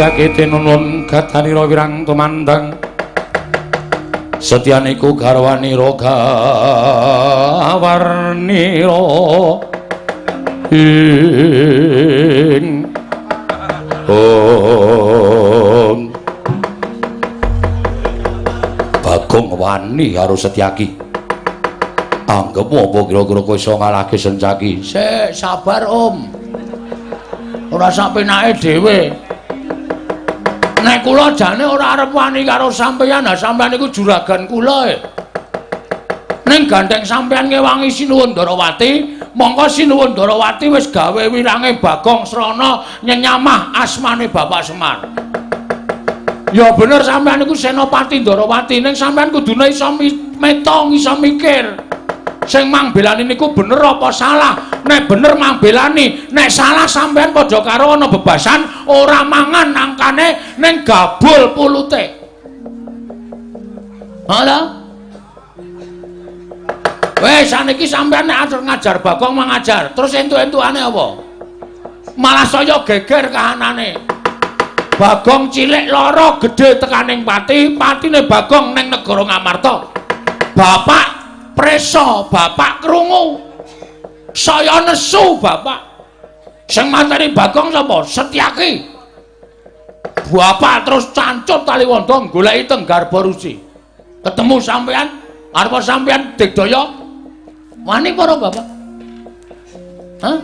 setyake tinunun gadanira wirang tumandang setyaniku garwanira gawarnira ing Om Bagong wani karo Setyaki. Anggep apa kira-kira kowe iso ngalahke Setyaki? Sik, sabar, Om. Ora sampe nake dhewe. Nek kula jane ora arep wani karo sampeyan, ha sampeyan iku juragan kula. E. Ning gandeng sampeyan ngewangi Sinuwun Darawati, mongko Sinuwun Darawati wis gawe wirange Bagong Srana nyenyamah asmane Bapak Semar. Ya bener sampean iku Senopati Darawati ning sampean kudune iso metong iso mikir. Sing mang belani niku bener apa salah? Nek bener mang belani, nek salah sampean padha karo ana bebasan ora mangan nangkane ning gabul pulute. Halo? Wes saniki sampean nek atur ngajar Bagong mengajar, terus entuk-entukane apa? Malah saya geger kahanane. Bagong cilik lara gedhe tekaning pati, patine Bagong ning negara Ngamarta. Bapak preso, bapak krungu. Saya nesu, Bapak. Sing mateni Bagong sapa? Setyaki. Bapak terus cancut tali wanda goleki tenggar borusi. Ketemu sampean, arep sampean digdaya Wani para bapak? Hah?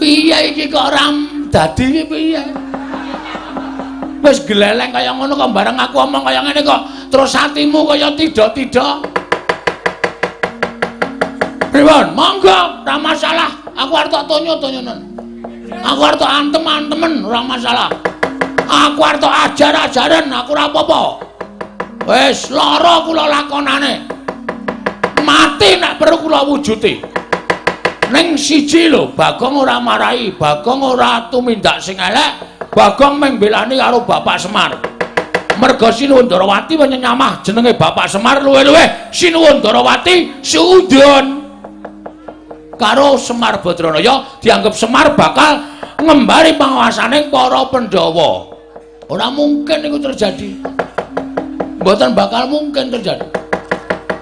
Piye iki kok ram dadi piye? Wis gleleng kaya ngono kok bareng aku omong kaya ngene kok terus atimu kaya tidak-tidak. Pripun? Monggo, ora masalah. Aku arep tak tonyo-tonyonan. Aku arep tak antem-antemen, ora masalah. Aku arep tak ajar-ajaran, aku ora apa-apa. Wis lara kula lakonane. mati nek perlu kula wujuti. Ning siji lho, Bagong ora marahi, Bagong ora tumindak sing elek, Bagong mung belani karo Bapak Semar. Merga Sinuwun Darawati nyamah jenenge Bapak Semar luwe-luwe Sinuwun Darawati suudon. Karo Semar Badranaya dianggap Semar bakal ngembari panguasane para Pandhawa. Ora mungkin iku terjadi. Mboten bakal mungkin terjadi.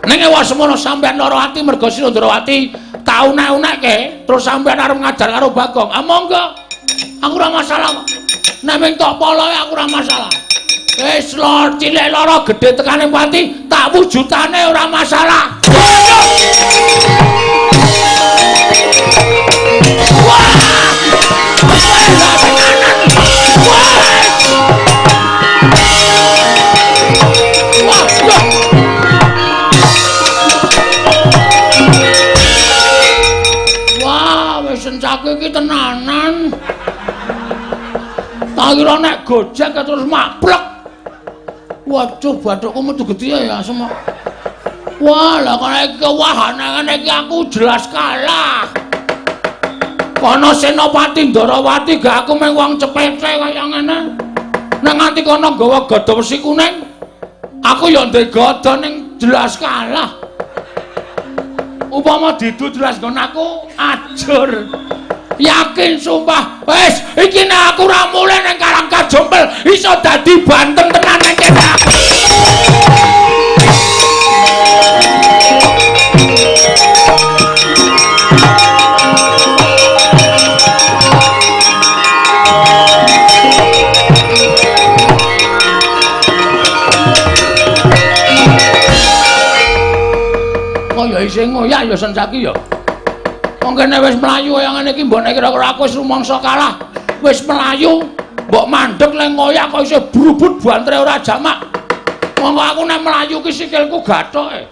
Ning ewa semono sampean lara ati merga Sira Ndrawati tau nek-nekke terus sampean arep ngajar karo Bagong. Ah monggo. Aku ora masalah. Nek ming tok poloe aku ora masalah. Wis lor cilik lara gedhe tekane pati tak wujutane ora masalah. Tak kira nek gojek terus maplek. Waduh, bathukku metu gedhe ya semua. Wah, lah iki kewahane ngene iki aku jelas kalah. Kono Senopati Ndarawati gak aku mung wong cepete kaya ngene. Nek nganti kono gawa gada wesi kuning, aku ya ndek gada ning jelas kalah. upama didu jelas nggon aku ajur yakin sumpah wis iki nek aku ora mulih ning karang kajompel iso dadi banteng tenan nek kene sing ngoyak ya sencaki ya. Wong kene wis mlayu kaya ngene iki mbok nek kira-kira aku wis rumangsa kalah. Wis mlayu, mbok mandeg le ngoyak kok isih brubut bantre ora jamak. Monggo aku nek mlayu ki sikilku gathoke.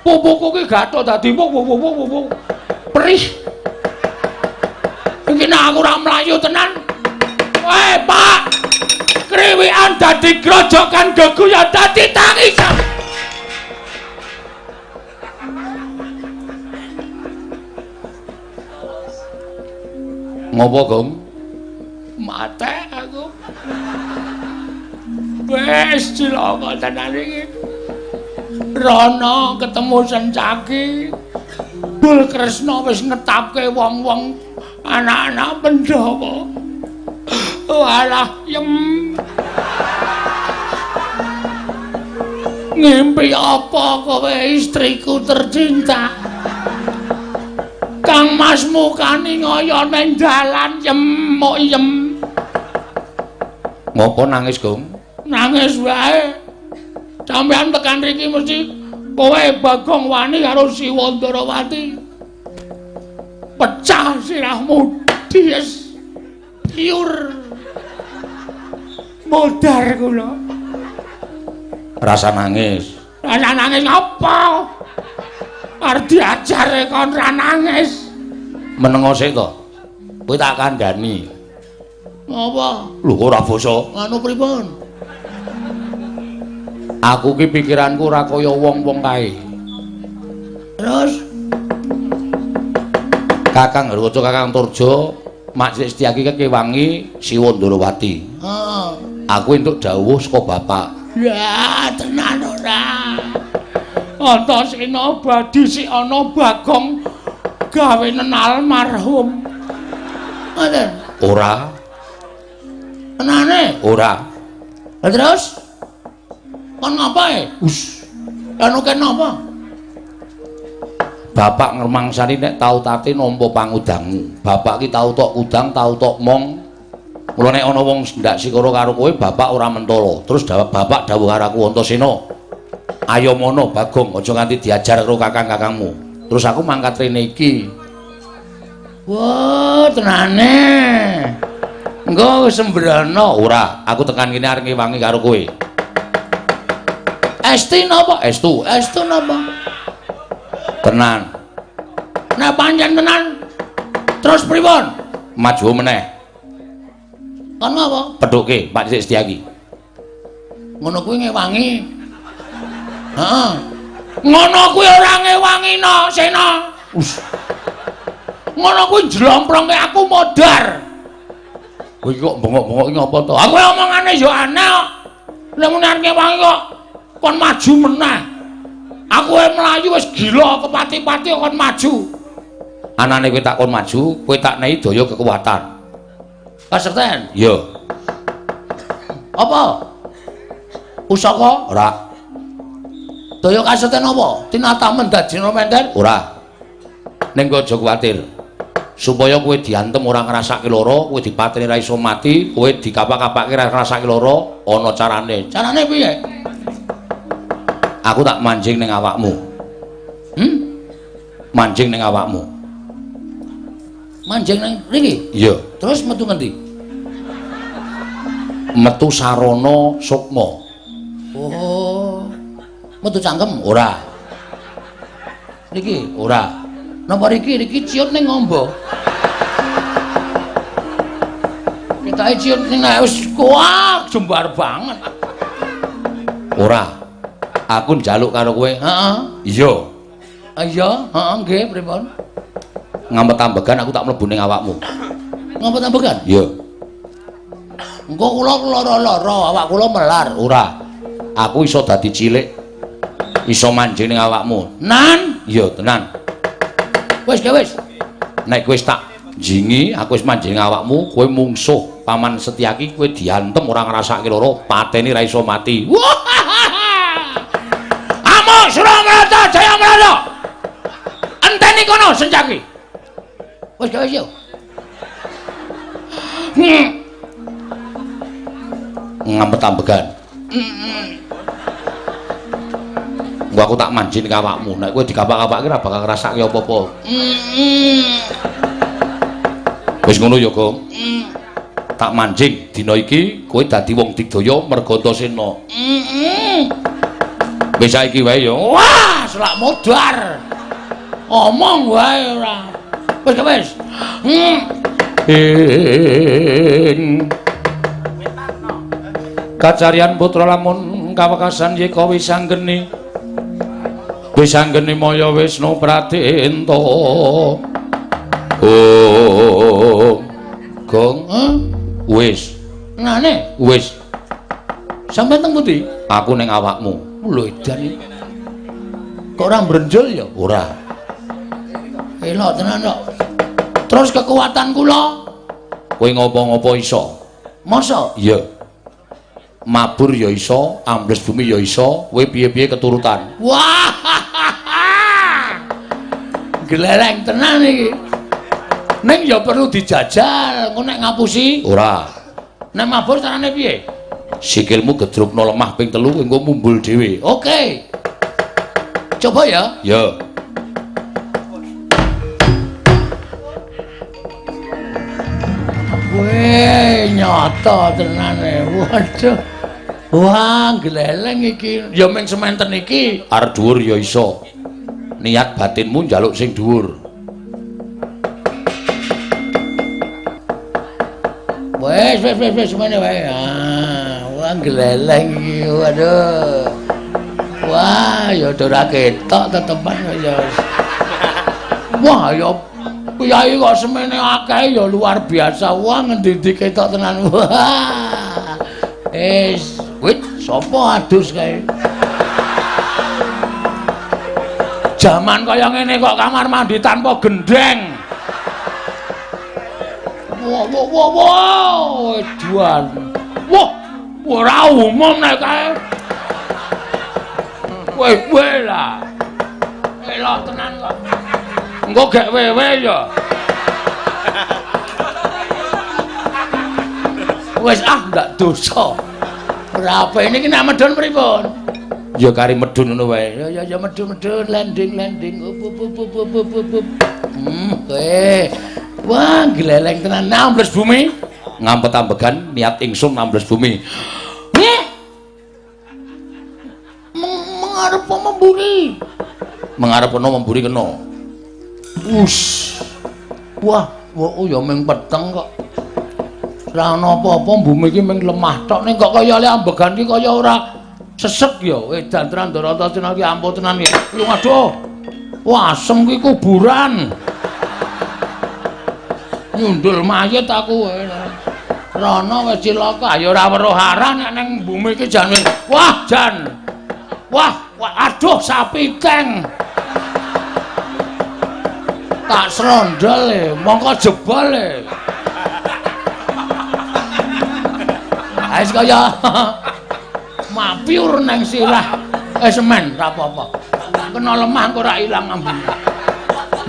Pupuku ki gathok dadi wuk. Perih. Iki nek aku ora mlayu tenan. Weh, Pak. Kriwikan dadi grojokan geguyon dadi tangisan. Ngopo, Gong? Mate aku. Wes cilaka tenan iki. Rono ketemu Sencaki. Bul Kresna wis ngetapke wong-wong anak-anak Pandhawa. Walah, yem. Ngimpi apa kowe istriku tercinta? Kang Mas mukani ngoyo ning dalan yem, mok yem. Ngopo nangis, Gong? Nangis wae. Sampeyan tekan riki mesti kowe Bagong wani karo Siwa Ndarawati. Pecah sirahmu, Dies. Piur. Modar kula. Rasa nangis. Rasa nangis apa? Arep diajare kon ra nangis. Menengo sik to. Kowe tak kandhani. Apa? Lho ora basa. Anu pripun? Aku ki pikiranku ora kaya wong-wong kae. Terus Kakang Harwaca Kakang Turjo, Mak Sik Setyaki kewangi Siwa Ndarawati. Heeh. Aku entuk dawuh saka bapak. Ya, tenan ora. Antasena badi si ana Bagong gawe nenal marhum. Ngoten. Ora, Tenane. ora. Lah terus kon ngapae? Us, Anu ken apa? bapak ngremangsani nek tau tate nampa pangudangmu. Bapak ki tau tok udang, tau tok mong. Mula nek ana wong ndak sikara karo kowe, bapak ora mentolo. Terus dawa, bapak dawuh karo aku Antasena. Ayo mono Bagong, aja nganti diajar karo kakang-kakangmu. Terus aku mangkat rene iki. Wah, tenane. Engko wis sembrono. Ora, aku tekan kene arep ngewangi karo kowe. Esti napa? Estu, Estu napa? tenan. Nek pancen tenan. Terus pripun? Maju meneh. Kon ngapa? Peduke Pak Sik Setyaki. Ngono kuwi ngewangi. Heeh. Ngono kuwi ora ngewangino, Sena. Us, Ngono kuwi jlomprongke aku modar. kowe kok bengok-bengok iki apa to? Aku omongane yo aneh kok. Nek muni arep ngewangi kok kon maju meneh. Aku wae mlayu wis gila kepati-pati kon maju. Anane kowe tak kon maju, kowe tak nehi daya kekuatan. Kaserten. Yo, Apa? Pusaka? ora, Daya kaserten apa? Tinatamen dadi mender? ora. Ning aja kuwatir. Supaya kowe diantem ora ngrasake lara, kowe dipateni ra iso mati, kowe dikapak-kapake ra ngrasake lara, ana carane. Carane piye? Aku tak manjing ning awakmu. Hmm? Manjing ning awakmu. Manjing nang mriki. Iya, Terus metu ngendi? metu sarana sukma. Oh. Metu cangkem. Ora, Niki. ora. Napa riki riki ciut ning ngombo. Kita ciut ning wis kuat jembar banget. Ora. Aku njaluk karo kowe. Heeh. Iya, Ah, Iya, heeh nggih pripun? ngamet ambegan aku tak mlebu ning awakmu. Ngapa tambekan? Iya, Engko kula lara-lara, awak kula melar. ora. Aku iso dadi cilik. Iso manjing ning awakmu. Nan, Iya, tenan. wis ge wis. Nek kowe tak jingi, aku wis manjing awakmu, kowe mungsuh paman Setyaki, kowe diantem ora ngrasake lara, pateni ra iso mati. Wah! Amo Suramarata Jaya Marata. Enteni kono senjaki. Wis ge wis yo. Hmm. Ngampet ambegan. Engko aku tak manjing ning awakmu. Nek kowe dikapak-kapake ora bakal ngrasake apa-apa. Wis ngono ya, Gong. Tak manjing dina iki kowe dadi wong digdaya merga Antasena. Wis saiki wae ya. Wah, selak modar. Omong wae ora. Wis wis. Ing kacarian putra lamun kawekasan yeka wis wis anggeni maya wisnu pratenta oh gong Hah? wis Nane, wis sampe teng pundi? aku ning awakmu Lho edan. Kok ora mbrenjol ya? ora Elok tenan kok. Terus kekuatan kula kowe ngopo-ngopo iso Masa? Iya. Mabur ya iso, ambles bumi ya iso, kowe piye-piye keturutan. Wah. Gelereng tenan iki. Ning ya perlu dijajal, engko nek ngapusi. Ora. Nek mabur carane piye? Sikilmu gedrukno lemah ping telu engko mumbul dhewe. Oke. Coba ya. Ya. Weh, nyata tenane. Waduh. Wah, gleleng iki. Ya ming sementen iki. Arep dhuwur ya iso. Niat batinmu njaluk sing dhuwur. Wes, wes, wes, wes, semene wae. Ah, wah gleleng iki. Waduh. Wah, ya ora ketok tetepan ya. Wah, ya Kyai kok semene akeh ya luar biasa. Wah, ngendi ketok tenan. Wah. Es, wit sapa adus kae? Jaman kaya ngene kok kamar mandi tanpa gendeng. Wah, wah, wah, wah, edan. Wah, ora umum nek kae. Weh lah. Elok tenan kok. Engko gek wewe ya. Wes ah ndak dosa. Ora apa ini ki nek medun pripun? Ya kari medun ngono wae. Ya ya ya medun-medun landing landing up up up up up up, up. Hmm, weh. Wah, gleleng tenan nambles bumi. Ngampet ambegan niat ingsun nambles bumi. Meng mengarep apa memburi? Mengarep kena memburi kena. Us. Wah, wah oh ya ming peteng kok. Ora ana apa-apa bumi iki ming lemah tok ning kok kaya le ambegan iki kaya ora sesek ya. Edan tenan Darata Cina iki ampun tenan iki. Lu aduh. Wah, asem ki kuburan. Nyundul mayit aku. Rono wis cilaka, ya ora weruh arah nek ning bumi iki jan. Wah, jan. Wah, aduh sapi keng. tak serondol e, mongko jebol e. Ais kaya mapiur nang sirah. Eh semen ra apa-apa. Kena lemah kok ora ilang ambune.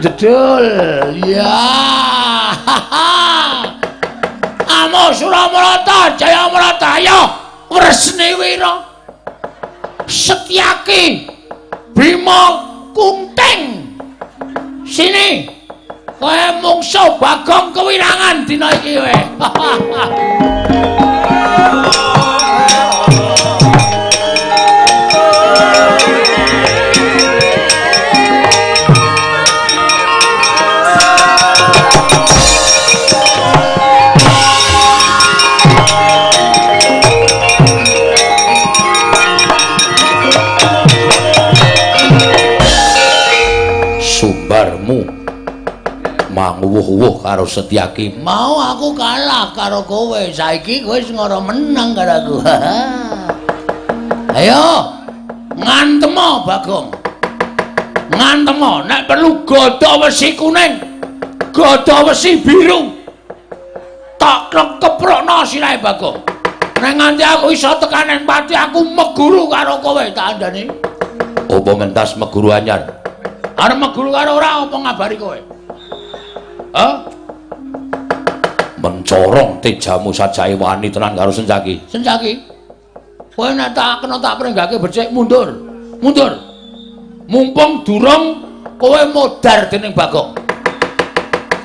Jedul. Ya. Amo Suramarata, Jayamarata, ayo Wresni Wira. Setyaki Bima Kunting. Sini. Kowe mungsuh Bagong kewirangan dina iki we. Oh! Manguwuh-uwuh karo Setyaki. Mau aku kalah karo kowe. Saiki kowe wis ngara menang karo aku. Ayo. Ngantemo Bagong. Ngantemo nek perlu gada wesi kuning. Gada wesi biru. Tak keprokno sirahe Bagong. Nek nganti aku iso tekanen pati aku meguru karo kowe tak andani. Apa mentas meguru anyar? Arep meguru karo ora apa ngabari kowe? Hah? Mencorong tejamu sajae wani tenan karo Sencaki. Sencaki. Kowe nek tak kena tak prenggake becik mundur. Mundur. Mumpung durung kowe modar dening Bagong.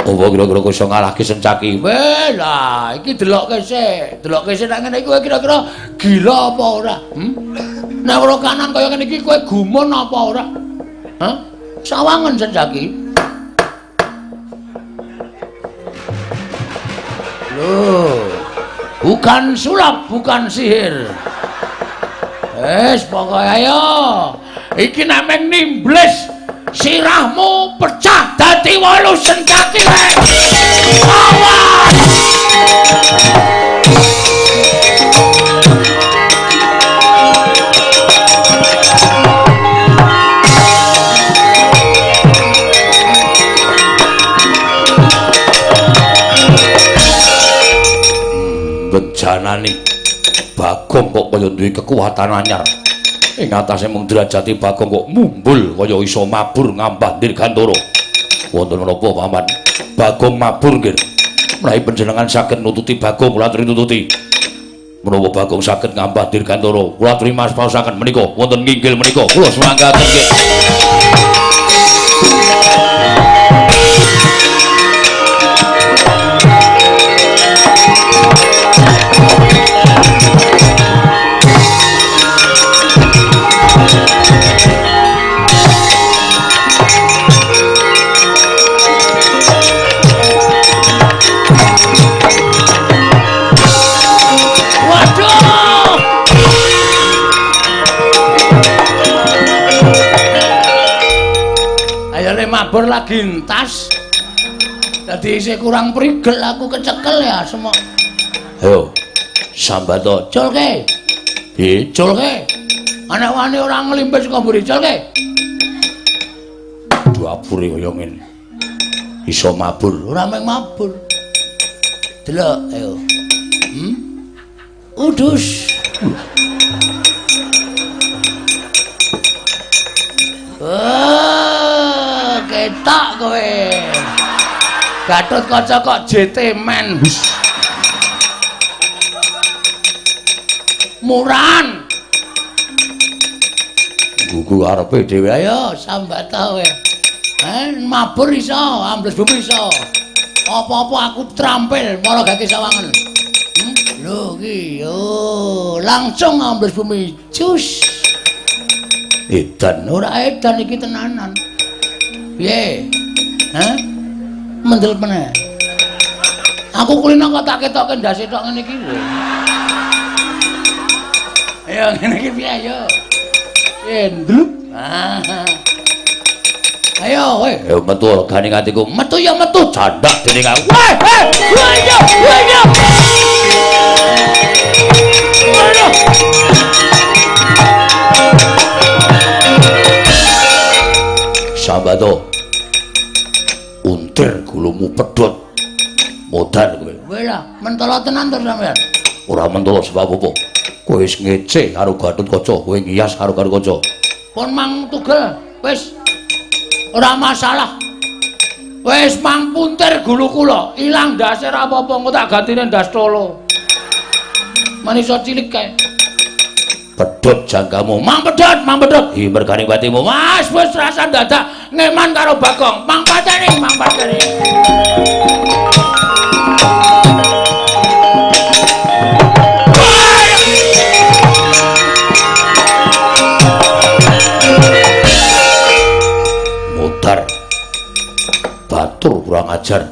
Apa kira-kira kowe iso ngalahke Sencaki? Weh lah, iki delokke sik. Delokke sik nek ngene iki kowe kira-kira gila apa ora? Hmm? Nek ora kanan kaya ngene iki kowe gumun apa ora? Hah? Sawangen Sencaki. Loh. Bukan sulap, bukan sihir. Wes, pokoke ayo. Iki nek meng nimblis sirahmu pecah dadi wolu wae. Awas! Janani. Bagong kok kaya duwe kekuatan anyar. Ing atase mung derajate Bagong kok mumbul kaya iso mabur ngambah dirgantara wonten menapa paman Bagong mabur nggih menawi panjenengan saged nututi Bagong kula aturi nututi. Menapa Bagong saged ngambah dirgantara kula aturi mas pausaken menika. Wonten nginggil menika. Kula semanggaten nggih mabur lagi entas. Dadi isih kurang prigel aku kecekel ya semua. Ayo. Sambato. Culke. Piye? Culke. Anak wani ora ngelimpis kok mburi culke. Duapure kaya ngene. Iso mabur, ora mung mabur. Delok, ayo. Hmm? Udus. Oh, ketok kowe. Gatut kaca kok JT men. Muran. Gugu arepe dhewe ayo sambat ta kowe. Eh, mabur iso, ambles bumi iso. Apa-apa aku trampil marang gake sawangan. Hmm? Lho iki, yo, langsung ambles bumi. Cus. edan ora edan iki tenanan piye? Hah? Mendel meneh. Aku kulino kok tak ketoke ndase tok ngene iki lho. Ayo ngene iki piye ayo endlup ayo kowe ayo metu gane atiku metu ya metu. Candak dening aku weh weh. Ayo ayo ayo Sambato. Untir gulumu pedhot. Modan kowe. Kowe lah mentolo tenan to sampean. Ora mentolo sebab apa? Kowe wis ngece karo Gatut Kaca, kowe ngiyas karo karo Kaca. Pun mang tugel, wis. Ora masalah. Wis mang puntir gulu kula, ilang ndase ora apa-apa, engko tak gantine ndas tolo. Manisa cilik kae. Pedhot jangkamu mang pedhot mang pedhot. Hi mergane batimu mas wis rasa dadak ngeman karo bagong mang pateni mang pateni mutar. Batur kurang ajar.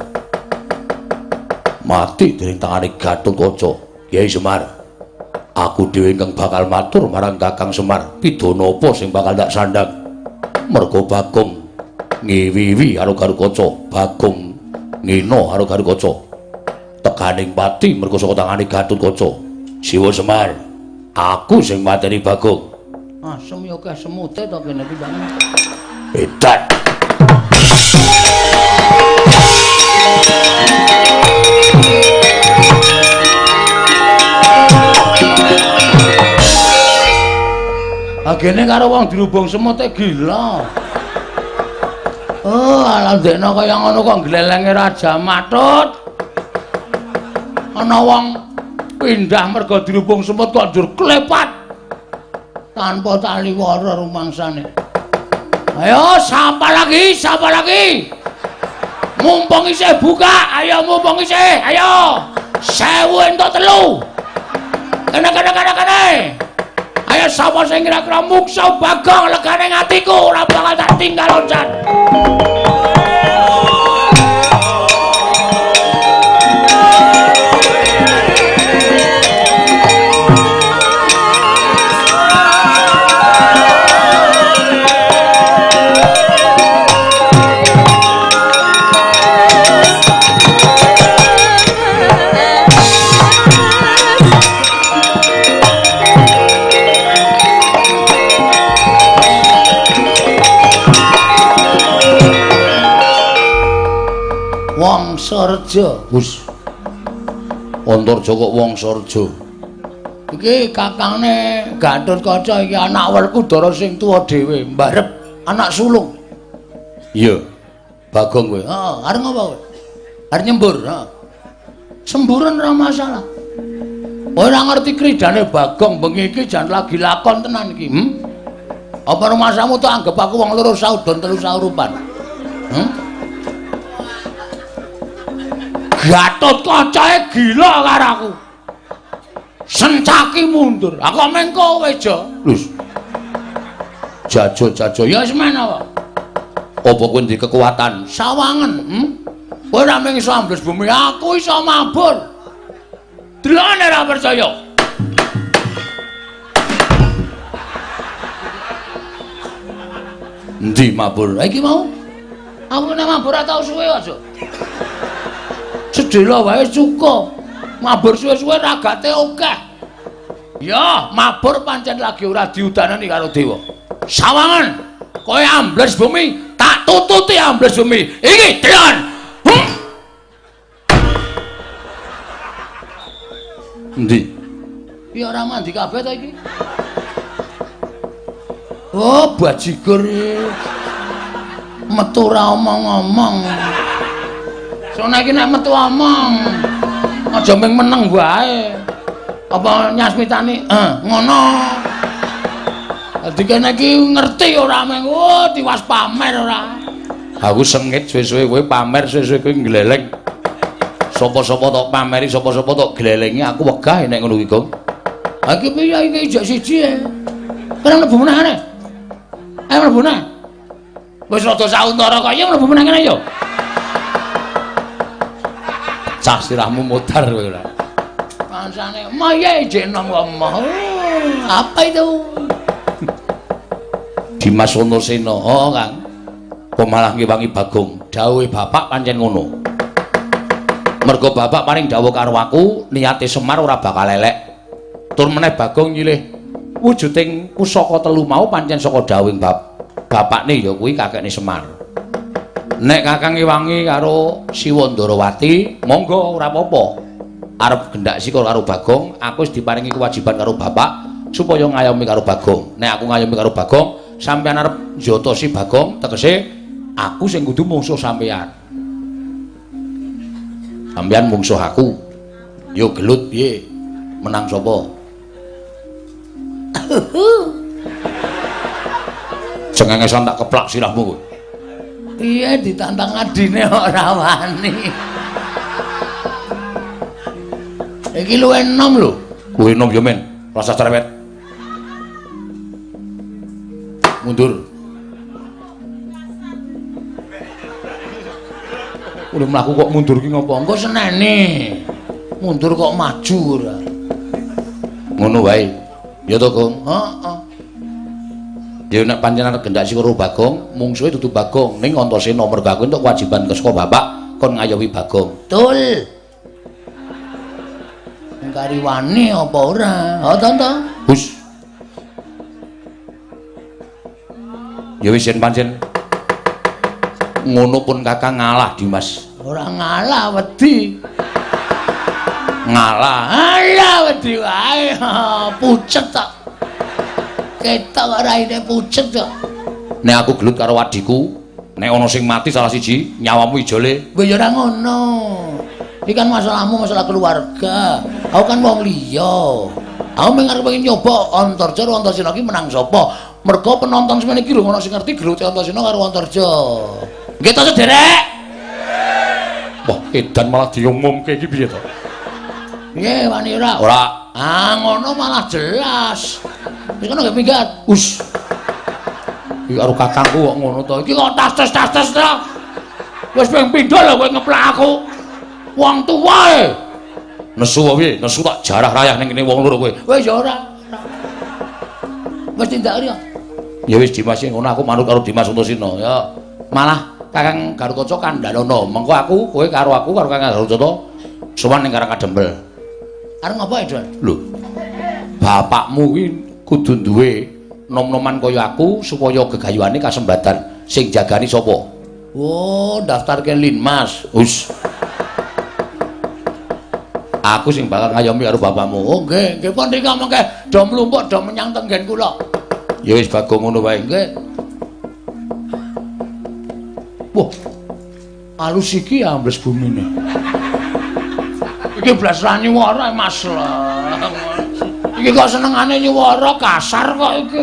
Mati dening tangane Gatot Kaca Kyai Semar aku dhewe ingkang bakal matur marang Kakang Semar. Pidana apa sing bakal tak sandhang? Mergo Bagong. Ngiwiwi karo karo kaca. Bagong. Ngino karo karo kaca. Tekaning pati mergo saka tangane Gatut Kaca. Siwa Semar. Aku sing mateni Bagong. Ah semyo keh semute to kene iki edan Agene karo wong dirubung semute gila. Oh, ala ndekno kaya ngono kok glelenge Raja Matut. Ana wong pindah mergo dirubung semut kok njur klepat. Tanpa tali wara rumangsane. Ayo, sapa lagi? Sapa lagi? Mumpung isih buka, ayo mumpung isih, ayo. Sewu entuk telu. Kene kene kene kene. Ayo sapa sing kira-kira muksa bagong legane atiku ora bakal tak tinggal loncat. Sorjo. Gus. Antarja kok wong Sarja. Iki kakangne Gatotkaca iki anak Werkudara sing tuwa dhewe, mbarep anak sulung. Iya. Bagong kowe. Heeh, arep ngopo kowe? Arep nyembur, heeh. Semburan ora masalah. Ora ngerti kridane Bagong bengi iki jan lagi lakon tenan iki. Hm? Apa rumasamu tuh anggap aku wong loro saudon telu saurupan? Hm? Gatot kacae gila karo aku. Sencaki mundur. Aku meng kowe, Jo. Lus. Jajo-jajo Ya wis men apa? apa kowe ndek kekuatan? Sawangen, hm? Kowe ora mung iso ambles bumi, aku iso mabur. Delane ora percaya. Endi mabur? Iki mau. Aku nek mabur ora tau suwe aja. Sedela wae cukup. Mabur suwe-suwe ragate akeh. Ya, mabur pancen lagi ora diudanani karo dewa. Sawangen, kowe ambles bumi, tak tututi ambles bumi. Iki delon. Hm? Endi? Ya ora mandi kabeh ta iki. Oh, bajigur. Metu ora omong-omong. Soale iki nek metu omong, aja mung meneng wae. Apa nyasmitani? Eh, ngono. Dadi kene iki ngerti ora mung oh tiwas pamer ora. Aku sengit suwe-suwe kowe pamer suwe-suwe kowe gleleng. Sapa-sapa tok pameri, sapa-sapa tok glelengi, aku wegah nek ngono kuwi, Gong. Ha iki piye iki ijak siji e. Kena mlebu meneh arek. Ayo mlebu meneh. Wis rada sauntara kaya mlebu meneh kene yo. Cah sirahmu modar kowe ora. Pansane, "Maye jeneng ngomong." Apa itu? Dimas Antasena, oh Kang. Kok malah ngewangi Bagong? Dawuhe bapak pancen ngono. Mergo bapak paring dawuh karo aku, niate Semar ora bakal elek. Tur meneh Bagong nyilih wujuding pusaka telu mau pancen saka dawuhing bap bapakne ya kuwi kakekne Semar. Nek Kakang ngewangi karo Siwa Ndarawati, monggo ora apa-apa. Arep gendak sika karo Bagong, aku wis diparingi kewajiban karo bapak supaya ngayomi karo Bagong. Nek aku ngayomi karo Bagong, sampeyan arep njotosi Bagong, tegese aku sing kudu mungsuh sampeyan. Sampeyan mungsuh aku. Yo gelut piye? Menang sapa? Cengengesan tak keplak sirahmu kowe. Piye ditantang adine ora wani. Iki luwih enom lho. Kuwi nom yo men, rasa cerewet. Mundur. Udah mlaku kok mundur ki ngopo? Engko senene. Mundur kok maju ora. Ngono wae. Ya to, Gong. Heeh. Ya nek panjenengan gendak sing karo Bagong, mungsuhe dudu Bagong, ning Antasena mergo aku entuk kewajiban ke saka bapak kon ngayomi Bagong. Betul. Engkari wani apa ora? Ha to to. Hus. Ya wis yen pancen ngono pun Kakang ngalah Dimas. Ora ngalah wedi. Ngalah. Alah wedi wae. Pucet tok. Ketok ora ine pucet tok. Nek aku gelut karo adiku, nek ana sing mati salah siji, nyawamu ijole. Wis ora ngono. Iki kan masalahmu masalah keluarga. Aku kan wong liya. Aku mung arep pengen nyoba Antarja karo Antasena iki menang sapa. Mergo penonton semene iki lho ana sing ngerti gelute Antasena karo Antarja. Nggih to sederek. Wah, edan malah diumumke iki piye to? Piye wani ora? Ora. Ah ngono malah jelas. Wis ngono nggih minggat. Us. Iki karo kakangku kok ngono to. Iki kok tas-tas-tas to. Wis pengen pindho lho kowe ngeplak aku. Wong tuwa e. Nesu wae, nesu tak jarah rayah ning kene wong loro kowe. Wis ya ora. Wis tindak riyo. Ya wis Dimas ngono aku manut karo Dimas Antasena. Ya malah Kakang Garukaca kandhanono. Mengko aku kowe karo aku karo Kakang Garukaca sowan ning Karang Kadempel. Arep ngopo, Edon? Lho. Bapakmu kuwi kudu duwe nom-noman kaya aku supaya gegayuhane kasembatan. Sing jagani sapa? Oh, daftar ke Linmas. Us. Aku sing bakal ngayomi karo bapakmu. Oh nggih, nggih pun rika mengke do mlumpuk do menyang tenggen kula. Ya wis Bagong ngono wae nggih. Wah. Alus iki ambles bumine. Iki blas ra nyuwara Mas. Iki kok senengane nyuwara kasar kok iki.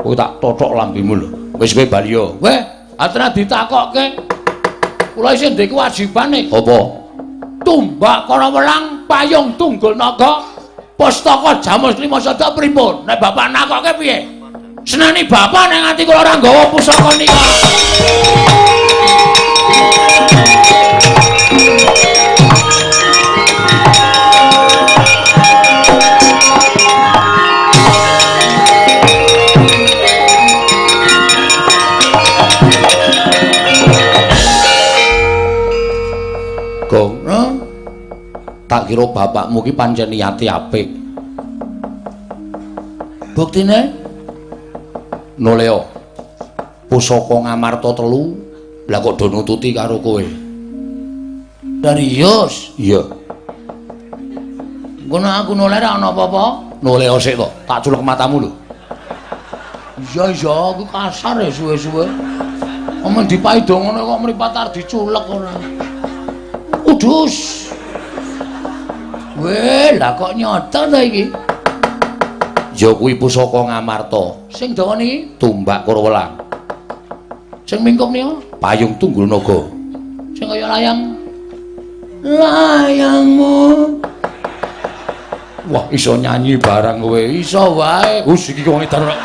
Kowe tak totok lambemu lho. Wis kowe bali yo. Weh, atra ditakokke. Kula isih ndek kewajibane. Apa? Tumbak kala welang payung tunggul naga. Pustaka Jamus Lima Sada pripun? Nek bapak nakokke piye? Senani bapak nek nganti kula ora nggawa pusaka nika. Tak kira bapakmu ki pancen niati apik. Buktine Noleo. Pusaka Ngamarta telu, lah kok do nututi karo kowe. Darius, iya. Ngono aku noleh ra ana apa-apa? Noleo sik to, tak culek matamu lho. Iya iya, aku kasar ya suwe-suwe. Omong dipaido ngono kok mripat arep diculek ora. Udus. Weh, lah kok nyoto ta iki? Ya kuwi pusaka Ngamarta. Sing dawa niki tumbak Kurwelang. Sing mingkup niku payung tunggul naga. Sing kaya layang layangmu. Wah, iso nyanyi barang kowe. Iso wae. Wis iki wong edan.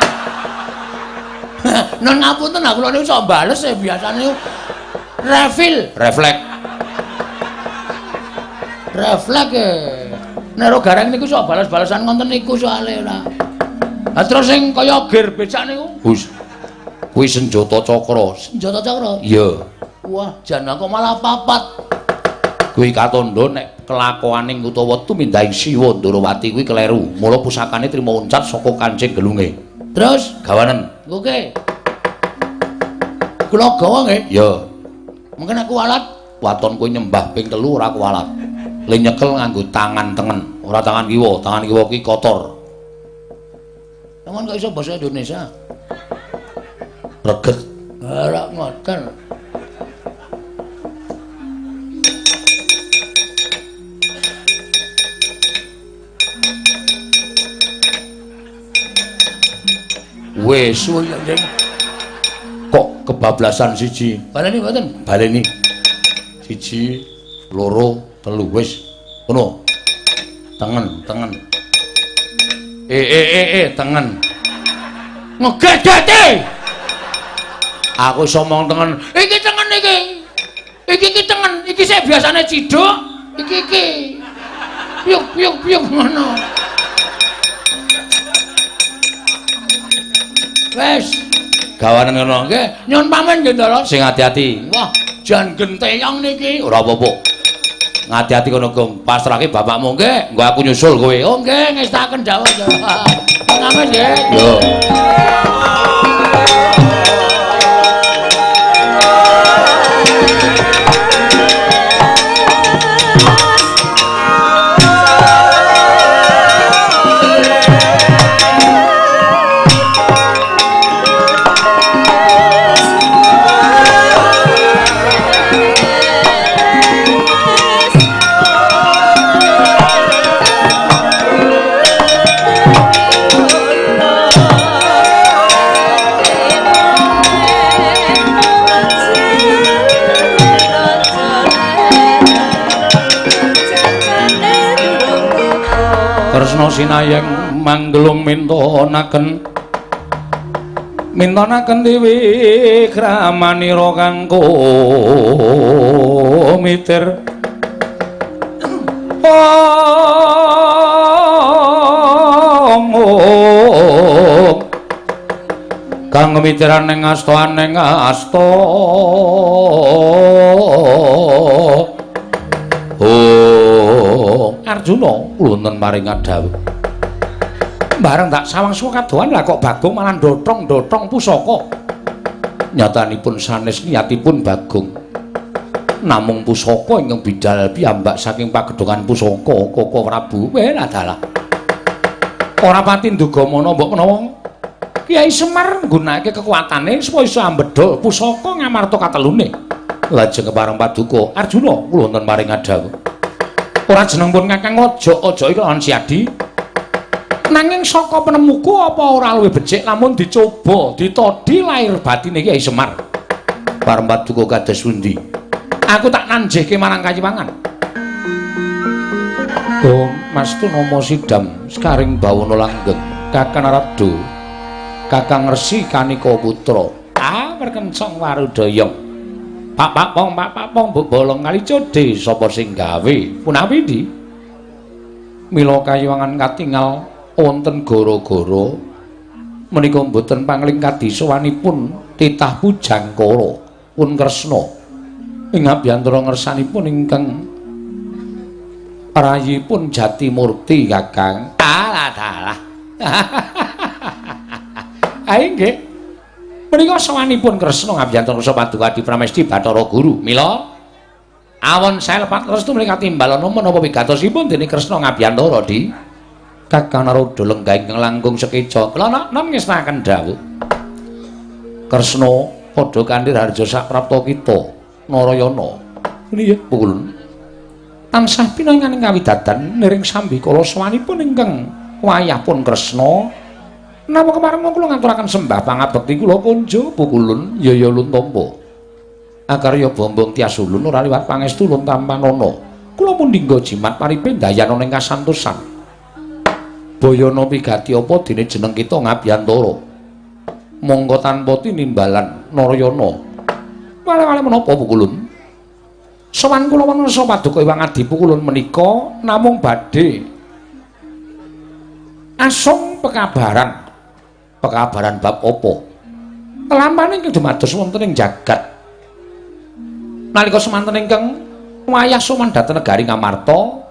Nun ngapunten aku lho iso bales ya biasane refill, refleks. Refleks e. Nek ro gareng niku iso bales-balesan ngonten niku soalé ora. Lah terus sing kaya gir becak niku? Wis. Kuwi senjata cakra. Senjata cakra? Iya. Wah, jan kok malah papat. Kuwi katondo nek kelakuaning utawa tumindahing Siwa Ndrawati kuwi kleru. Mula pusakane trima uncat saka Kancing Gelunge. Terus gawanen. Oke. Kula gawa nggih? Iya. Mungkin aku walat waton kowe nyembah ping telu ora kuwalat. Le nyekel nganggo tangan tengen, ora tangan kiwa. Tangan kiwa ki kotor. Sampeyan kok iso basa Indonesia? Reget. Ora ngoten. Wes. Kok kebablasan siji? Baleni mboten? Baleni. Siji, loro, telu wis. Ngono. Tengen, tengen. Eh eh eh eh tengen. Ngegedete. Aku iso omong tengen. Iki tengen iki. Iki iki tengen. Iki sik biasane ciduk. Iki iki. Piuk piuk piuk ngono. Wes. Gawanen ngono nggih. Nyun pamen nggih, Ndara. Sing ati-ati. Wah, jan genteyong niki. Ora apa-apa. Ngati-ati kono, Gong. Pasrahke bapakmu nggih. Nggo aku nyusul kowe. Oh, nggih, ngestaken dawuh. Ngamen nggih. Yo. Sinayeng manggelung mintonaken mintonaken dewi kramanira kanggo mitir. Omong. Kang mitiran ning asta ning asta Arjuna wonten maring dawuh. Bareng tak sawang suwa kadohan lah kok Bagong malah ndotong-ndotong pusaka. Nyatanipun sanes niatipun Bagong. namung pusaka ingkang bidal piyambak saking pagedhongan pusaka Koko Prabu weh adalah ora pati ndugamana mbok menawa Kyai Semar nggunakake kekuatane supaya iso ambedhol pusaka ngamarta katelune lajeng kepareng paduka Arjuna kula wonten maring adawu ora jeneng pun Kakang aja aja iki lawan Siadi nanging saka penemuku apa ora luwih becik lamun dicoba ditodi lahir batine Kyai Semar. Pareng paduka kados pundi? Aku tak nanjehke marang kayiwangan. Oh, Mas tu nomo sidam sekaring bawono langgeng kakang Arabdo kakang Resi Kanika Putra. Ah perkencong warudoyong Pak Pak Pong Pak Pak Pong mbok bolong kali code sapa sing gawe? Punawi ndi Mila kayiwangan katingal wonten goro-goro menika mboten pangling kadisawanipun titah pujangkara pun Kresna. Ing abiyantara ngersanipun ingkang rayipun jati murti kakang. Alah dalah. Ae nggih menika sawanipun kresna ngabiyantara sa paduka di pramesti bathara guru mila awon saya lepat restu menika timbalana menapa wigatosipun dening kresna ngabiyantara di kakang naroda lenggah ingkang langkung sekeja kula nom ngestaken dawuh kresna padha kanthi harja sak prapta kita Narayana. Nggih, pukul. Tansah pinanganing kawidadan niring sambi kala sawanipun ingkang wayahpun Kresna. Napa kemareng kula ngaturaken sembah pangabekti kula kunjo pukulun yaya luntampa. Akarya bombong tias ulun ora liwat pangestu luntampanana. Kula pun dinggo jimat paripe dayana ning kasantosan. Bayana pigati apa dene jeneng kita Ngabiyantara. Monggo tanpa tinimbalan Narayana. Wale-wale menapa pukulun? Sowan kula wanasa paduka Iwang Adi pukulun menika namung badhe asong pekabaran. Pekabaran bab apa? Kelampane ingkang dumados wonten ing jagat. Nalika semanten ingkang wayah sowan dhateng negari Ngamarta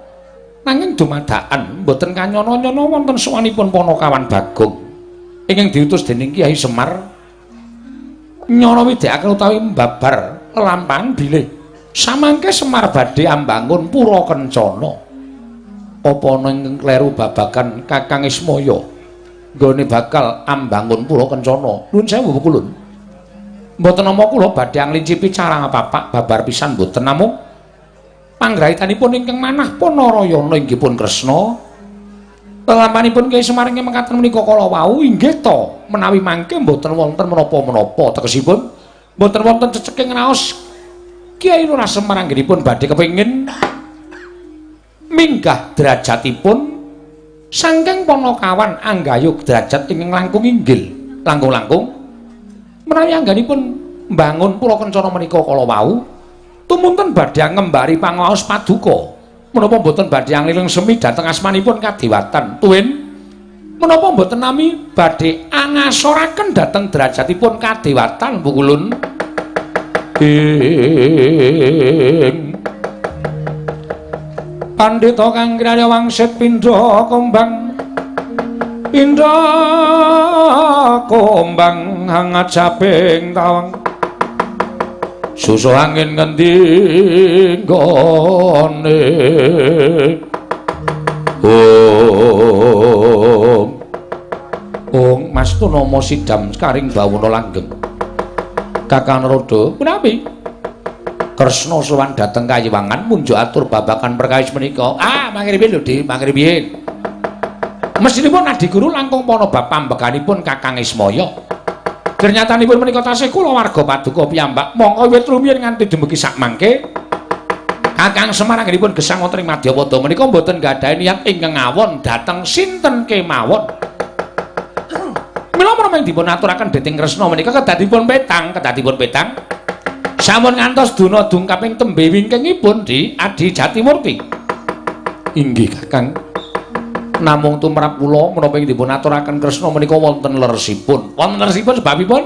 nanging dumadakan mboten kanyana-nyana wonten sowanipun Panakawan Bagong ingkang diutus dening Kyai Semar nyana widekake utawi mbabar lampahan bilih samangke Semar badhe ambangun pura kencana apa ana ing kleru babagan Kakang Ismaya nggone bakal ambangun pura kencana. Nuwun sewu kulun. Mboten nama kula badhe anglincipi carang apa-apa babar pisan mboten namung. Panggrahitanipun ingkang manah Panarayana inggih pun Kresna. Lalampanipun Kyai Semar inggih mekaten menika kala wau inggih to menawi mangke mboten wonten menapa-menapa tegesipun. Mboten wonten ceceking raos Kyai Lurah Semar anggenipun badhe kepengin minggah derajatipun saking Panakawan anggayuk derajat ingkang langkung inggil langkung-langkung menawi anggenipun mbangun pulau kencana menika kala wau tumunten badhe ngembari pangaos paduka. Menapa mboten badhe angliling semi dhateng asmanipun kadiwatan? Tuwin menapa mboten nami badhe angasoraken dhateng derajatipun kadewatan bukulun ing pandhita kang kirya wangsit pindha kombang. Pindha kombang hangat saping tawang. Susu angin ngendi gone om. Om mas tu nomo sidam sekaring bawono langgeng. Kakang rodo menawi Kresna sowan dateng kayiwangan munjuk atur babakan perkawis menika. Ah mangribi lho di mangribi mesinipun adi guru langkung pono bab pambekanipun kakang Ismaya. Ternyatanipun menika tasih kula warga paduka piyambak mongko wiwit rumiyin nganti dumugi sak mangke. Kakang Semar anggenipun gesang wonten ing Madyapada menika mboten gadhahi niat ingkang ngawon dhateng sinten kemawon. Mila menawi dipun aturaken Deting Kresna menika kedadipun petang, kedadipun petang. Sampun ngantos duna dung kaping tembe wingkingipun di Adi Jatimurti. Inggih Kakang. namung tumrap kula menapa ing dipun aturaken Kresna menika wonten leresipun. Wonten leresipun sebabipun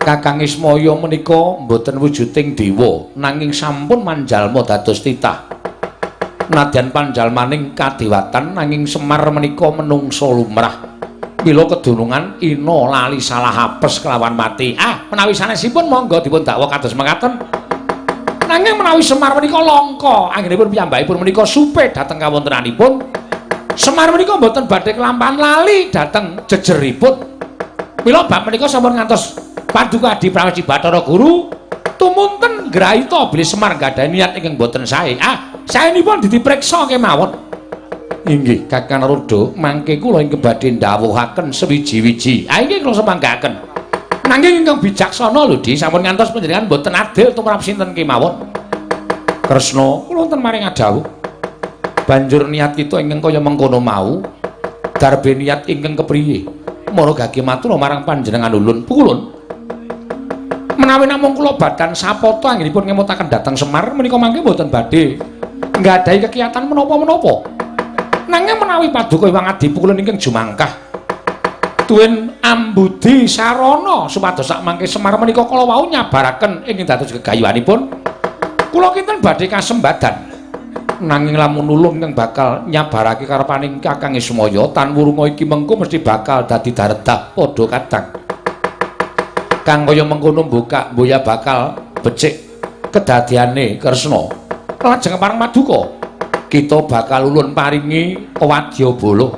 Kakang Ismaya menika mboten wujuding dewa nanging sampun manjalma dados titah. Nadyan panjalmaning kadewatan nanging Semar menika menungso lumrah. Mila kedunungan ina lali salah apes kelawan mati. Ah, menawi sanesipun monggo dipun dakwa kados mekaten. Nanging menawi Semar menika langka, anggenipun piyambakipun menika supe dhateng kawontenanipun. Semar menika mboten badhe kelampahan lali dhateng jejeripun. Mila bab menika sampun ngantos paduka Adi Prawesi Bathara Guru tumunten grahita bilih Semar gadhahi niat ingkang boten sae. Ah, saenipun dipriksa kemawon. Inggih, Kakang Rudo, mangke kula ing badhe ndhawuhaken sewiji-wiji. Ah, inggih kula semanggaken. Nanging ingkang bijaksana lho, Di, sampun ngantos panjenengan boten adil tumrap sinten kemawon. Kresna, kula wonten maring adawuh. Banjur niat kita ingkang kaya mengkono mau, darbe niat ingkang kepriye? Mara gage matur marang panjenengan ulun, pukulun. Menawi namung kula badan sapoto anggenipun ngemutaken dhateng Semar menika mangke boten badhe nggadahi kegiatan menapa-menapa. Nanging menawi paduka Iwang Adi pukulun ingkang jumangkah duwen ambudi sarana supados sak mangke Semar menika kala wau nyabaraken ing dados gegayuhanipun kula kinten badhe kasembadan. Nanging lamun nulung kang bakal nyabarake karepaning Kakang Ismaya tan wurunga iki mengko mesti bakal dadi daredah padha kadang. Kang kaya mengkono buka boya bakal becik kedadiane Kresna. Lajeng parang maduka kita bakal ulun paringi wadya bolo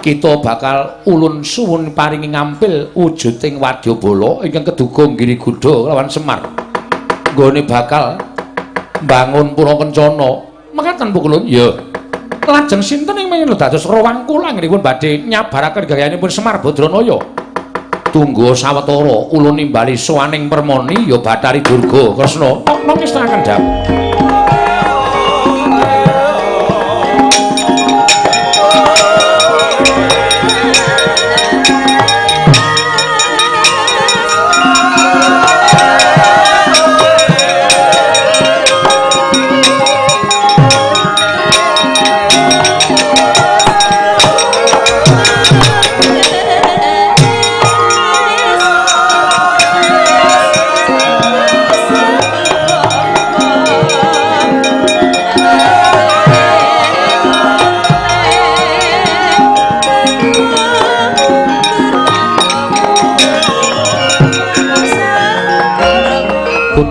kita bakal ulun suwun paringi ngampil wujuding wadyabala ingkang keduga ngiri gudha lawan Semar. Nggone bakal bangun pura kencana. Mekaten pukulun, ya. Lajeng sinten ing mengene dados rawang kula ngrinipun badhe nyabaraken gayanipun Semar Badranaya. Tunggu sawetara ulun nimbali sowaning permoni ya Bathari Durga Kresna. Nok-nok istirahaken dawuh.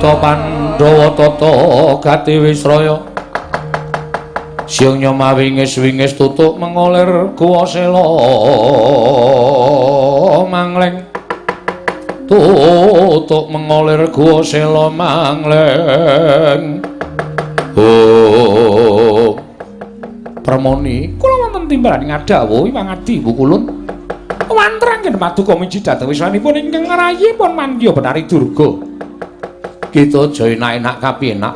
Tata Pandhawa tata gati Wisraya Siung nyoma wingis-wingis tutuk mengolir kuwasela mangleng. Tutuk mengolir kuwasela mangleng. Oh Permoni kula wonten timbalan ngadhawuh Iwang Adi Bu Kulun. Wantrangken paduka miji dhateng wiswanipun ingkang ngrayipun mandya benari durga kita aja enak-enak kapinak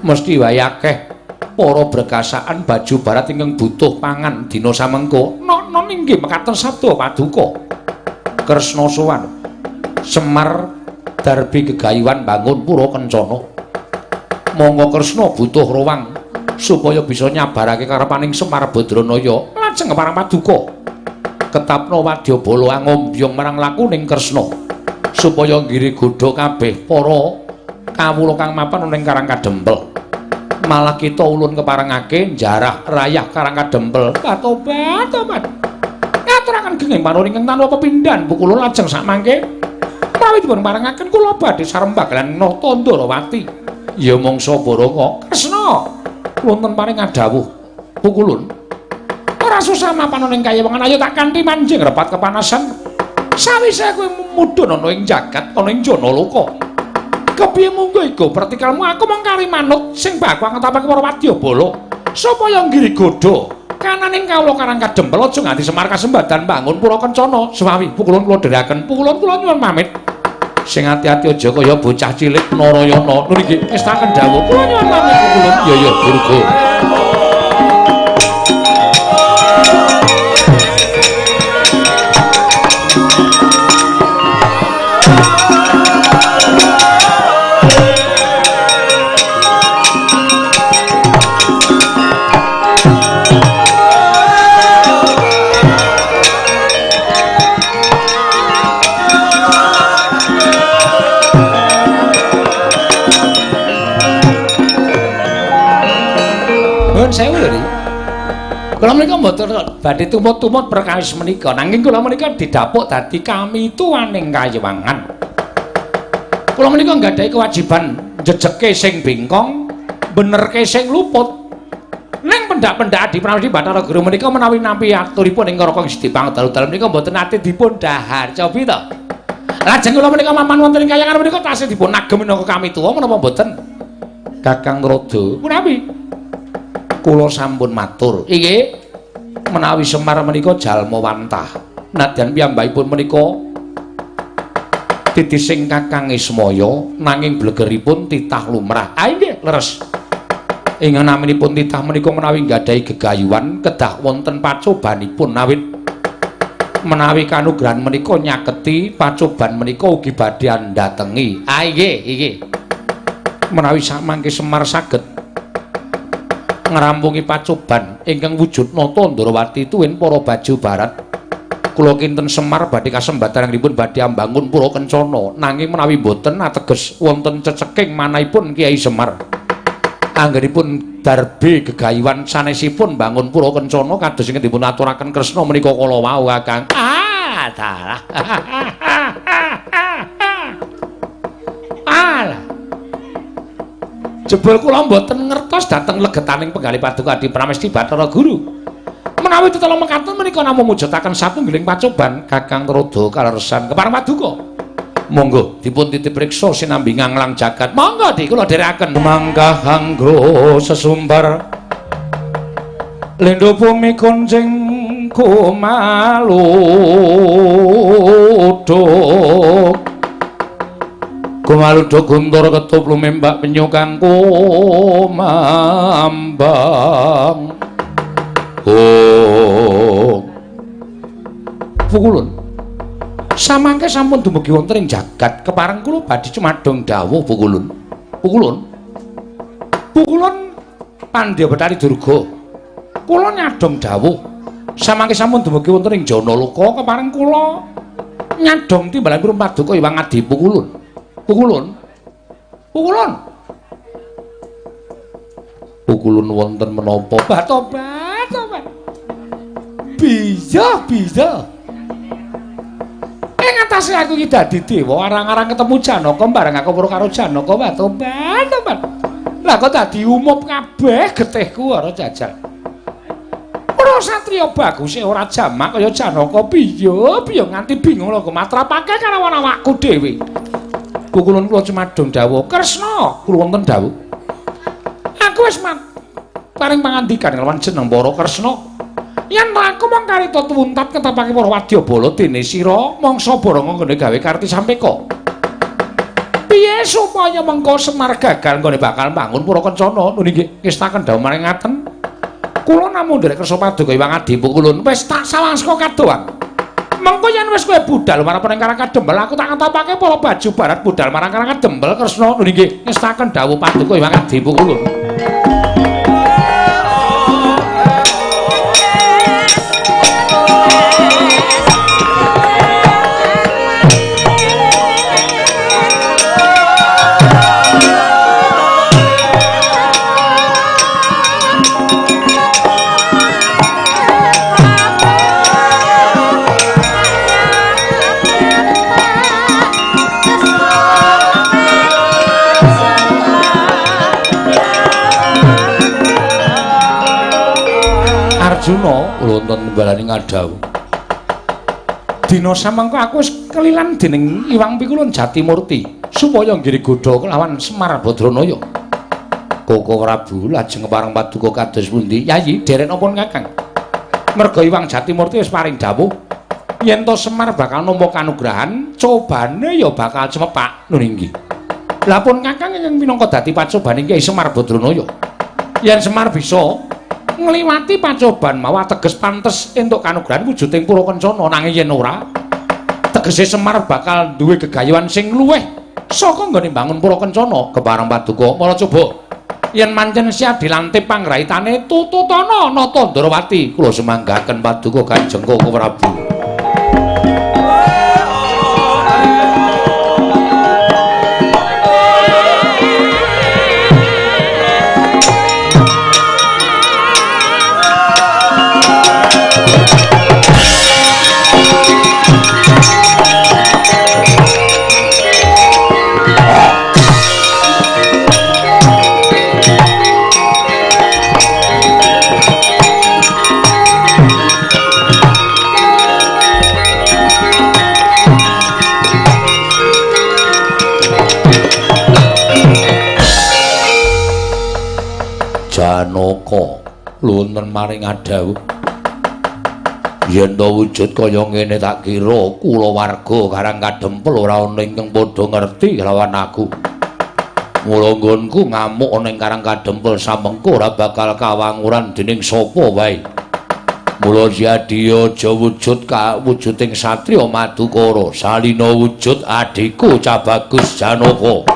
mesti wae akeh para berkasaan baju barat ingkang butuh pangan dina samengko. Nono inggih mekaten sabda paduka. Kresna sowan. Semar darbi gegayuhan bangun pura kencana. Monggo kresna butuh ruang supaya bisa nyabarake karepaning semar badranaya. Lajeng marang paduka. Ketapno wadyabala ngombyong marang lakuning kresna supaya ngiri godha kabeh para kawula kang mapan ning Karang Kadempel. Malah kita ulun keparengake jarah rayah Karang Kadempel. Katobat, tobat. Ngaturaken genging panuring ingkang tanpa pepindhan Bu kula lajeng sak mangke. Mawi dipun parengaken kula badhe sarembag lan nata Ndarawati. Ya mangsa Baraka Kresna. Wonten paring adawuh Bu kulun. Ora susah mapan ning kayewangan ayo tak kanthi manjing repat kepanasan. Sawise kowe mudhun ana ing jagat ana ing jana loka. Kepiye munggo iku? Pertikalmu aku mung kari manut sing bakwa ngetapake para wadyabala supaya nggiri godha kananing kawula karang kadempel aja nganti semar kasembadan bangun pura kencana. Suwawi pukulun kula dherekaken pukulun kula nyuwun pamit. Sing ati-ati aja kaya bocah cilik narayana. Niki wis tak kendhawuh. Kula nyuwun pamit pukulun. Ya ya durga Kula menika mboten badhe tumut-tumut perkawis menika, nanging kula menika didapuk dadi kami tuwaning kayewangan. Kula menika nggadahi kewajiban jejeke sing bingkong benerke sing luput. Ning pendak-pendak Adi Pramesti Bathara Guru menika menawi nampi aturipun ing Karaka Gusti Pangdalu dalem menika mboten ate dipun dahar cobi to. Lajeng kula menika maman wonten ing kayangan menika tasih dipun agem menika kami tuwa menapa mboten Kakang Rada. Punawi kula sampun matur iki menawi Semar menika jalma wantah nadyan piyambakipun menika titising Kakang Ismaya nanging blegeripun titah lumrah. Ah nggih, leres. Ing naminipun titah menika menawi nggadahi gegayuhan kedah wonten pacobanipun awit menawi kanugrahan menika nyaketi pacoban menika ugi badhe andatengi. Ah nggih, iki. Menawi samangke Semar saged ngrampungi pacoban ingkang wujud nata Ndrawati tuwin para baju barat. Kula kinten Semar badhe kasembatan ngripun badhe ambangun pura kencana. Nanging menawi boten ateges wonten ceceking manahipun Kiai Semar. Anggenipun darbe gegayuhan sanesipun bangun pura kencana kados ingkang dipun aturaken Kresna menika kala wau Kakang. Ah dalah jebul kula mboten ngertos dhateng legetaning penggali paduka Adi Pramesti Bathara Guru menawi tetelo mekaten menika namung mujudaken satunggiling pacoban Kakang Rodo kaleresan kepareng paduka. Monggo dipun titip riksa sinambi nganglang jagat. Monggo di kula dherekaken mangga hanggo sesumbar. Lendo bumi konjing kumaluduk. Kumaluduk guntur ketup lumembak penyukan kumambang. Oh. Pukulun. Samangke sampun dumugi wonten ing jagat kepareng kula badhe cumadong dawuh Pukulun. Pukulun. Pukulun Pandya Betari Durga. Kula nyadong dawuh. Samangke sampun dumugi wonten ing Janaloka kepareng kula nyadong timbalan kula paduka Iwang Adi Pukulun. Pukulun. Pukulun. Pukulun wonten menapa? Batobat. bisa bisa ing atase aku iki dadi dewa arang-arang ketemu Janaka bareng aku karo karo Janaka wae ban lah kok dadi umup kabeh getihku karo jajal ora satriya bagus e ora jamak kaya Janaka piye piye nganti bingung lho matrapake karo awakku dhewe kukulun kula cumadung dawuh Kresna kula wonten dawuh. Aku wis paring pangandikan lawan jeneng para Kresna. Yen aku mong karita tuwuntat ketapake para wadyabala dene sira mangsa baranga nggone gawe karti sampeka piye supaya mengko Semar gagal nggone bakal bangun pura kencana? Nggih ngestaken dawuh maring ngaten. Kula namung nderek kersa paduka Iwang Adi Pukulun wis tak sawangska kadoan mengko yen wis kowe budal marang penengkara kadembel aku tak ngetapake para baju barat budal marang kadembel Kresna nggih ngestaken dawuh paduka Iwang Adi Pukulun Arjuna wonten balani ngadawu. Dina samangka aku wis kelilan dening Iwang Pikulun Jatimurti supaya nggiri godha kelawan Semar Badranaya. Koko Prabu lajeng pareng paduka kados pundi? Yayi, derek napa Kakang? Merga Iwang Jatimurti wis paring dawuh yen to Semar bakal nampa kanugrahan, cobane ya bakal cemepak nuninggi. Lah pun Kakang ing minangka dadi pacobane Kyai Semar Badranaya. Yen Semar bisa ngliwati pacoban mawa teges pantes entuk kanugrahan wujuding pura kencana nanging yen ora tegese Semar bakal duwe gegayuhan sing luweh. Saka nggone bangun pura kencana kebareng paduka mula coba. Yen mancen siap dilantip panggraitane tututana nata Ndrawati kula semanggaken paduka Kanjeng Koko Prabu Janaka wonten maring adawuh yen to wujud kaya ngene tak kira kula warga karang kadempel ora ana ingkang padha ngerti lawan aku. Mula nggonku ngamuk ning karang kadempel samengko ora bakal kawanguran dening sapa wae. Mula jadi aja wujud ka wujuding satriya madukara. Salina wujud adikku cabagus janaka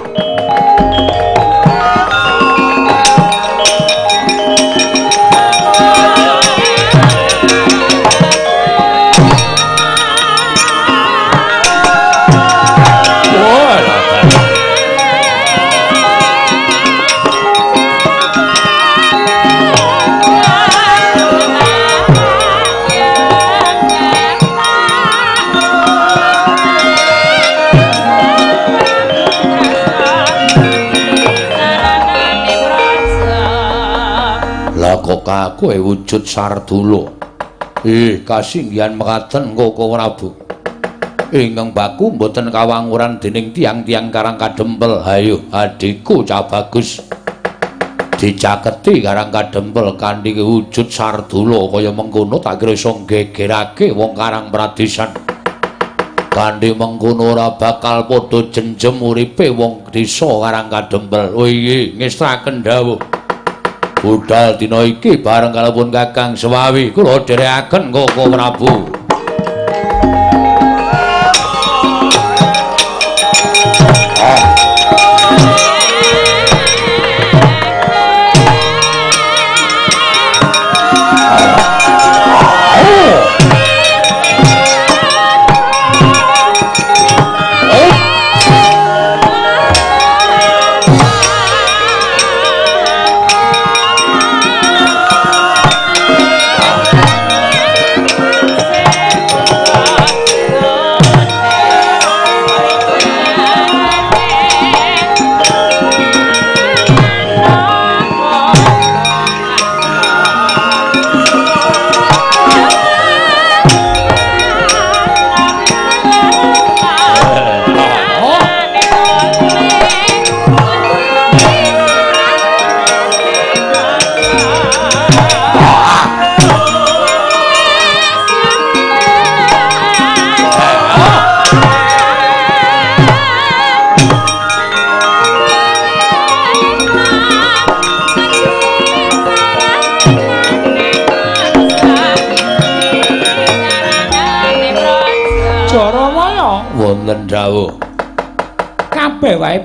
kowe wujud sardula. Eh kasinggihan mekaten koko prabu ingkang baku mboten kawanguran dening tiang-tiang karang kadempel. Hayo adikku cah bagus. Dicaketi karang kadempel kanthi wujud sardula kaya mengkono tak kira iso gegerake wong karang pradesan kanthi mengkono ora bakal padha jenjem uripe wong desa karang kadempel. Oh iya ngestaken dawuh budal dina iki bareng kalipun Kakang Sewawi. Kula dherekaken Koko Prabu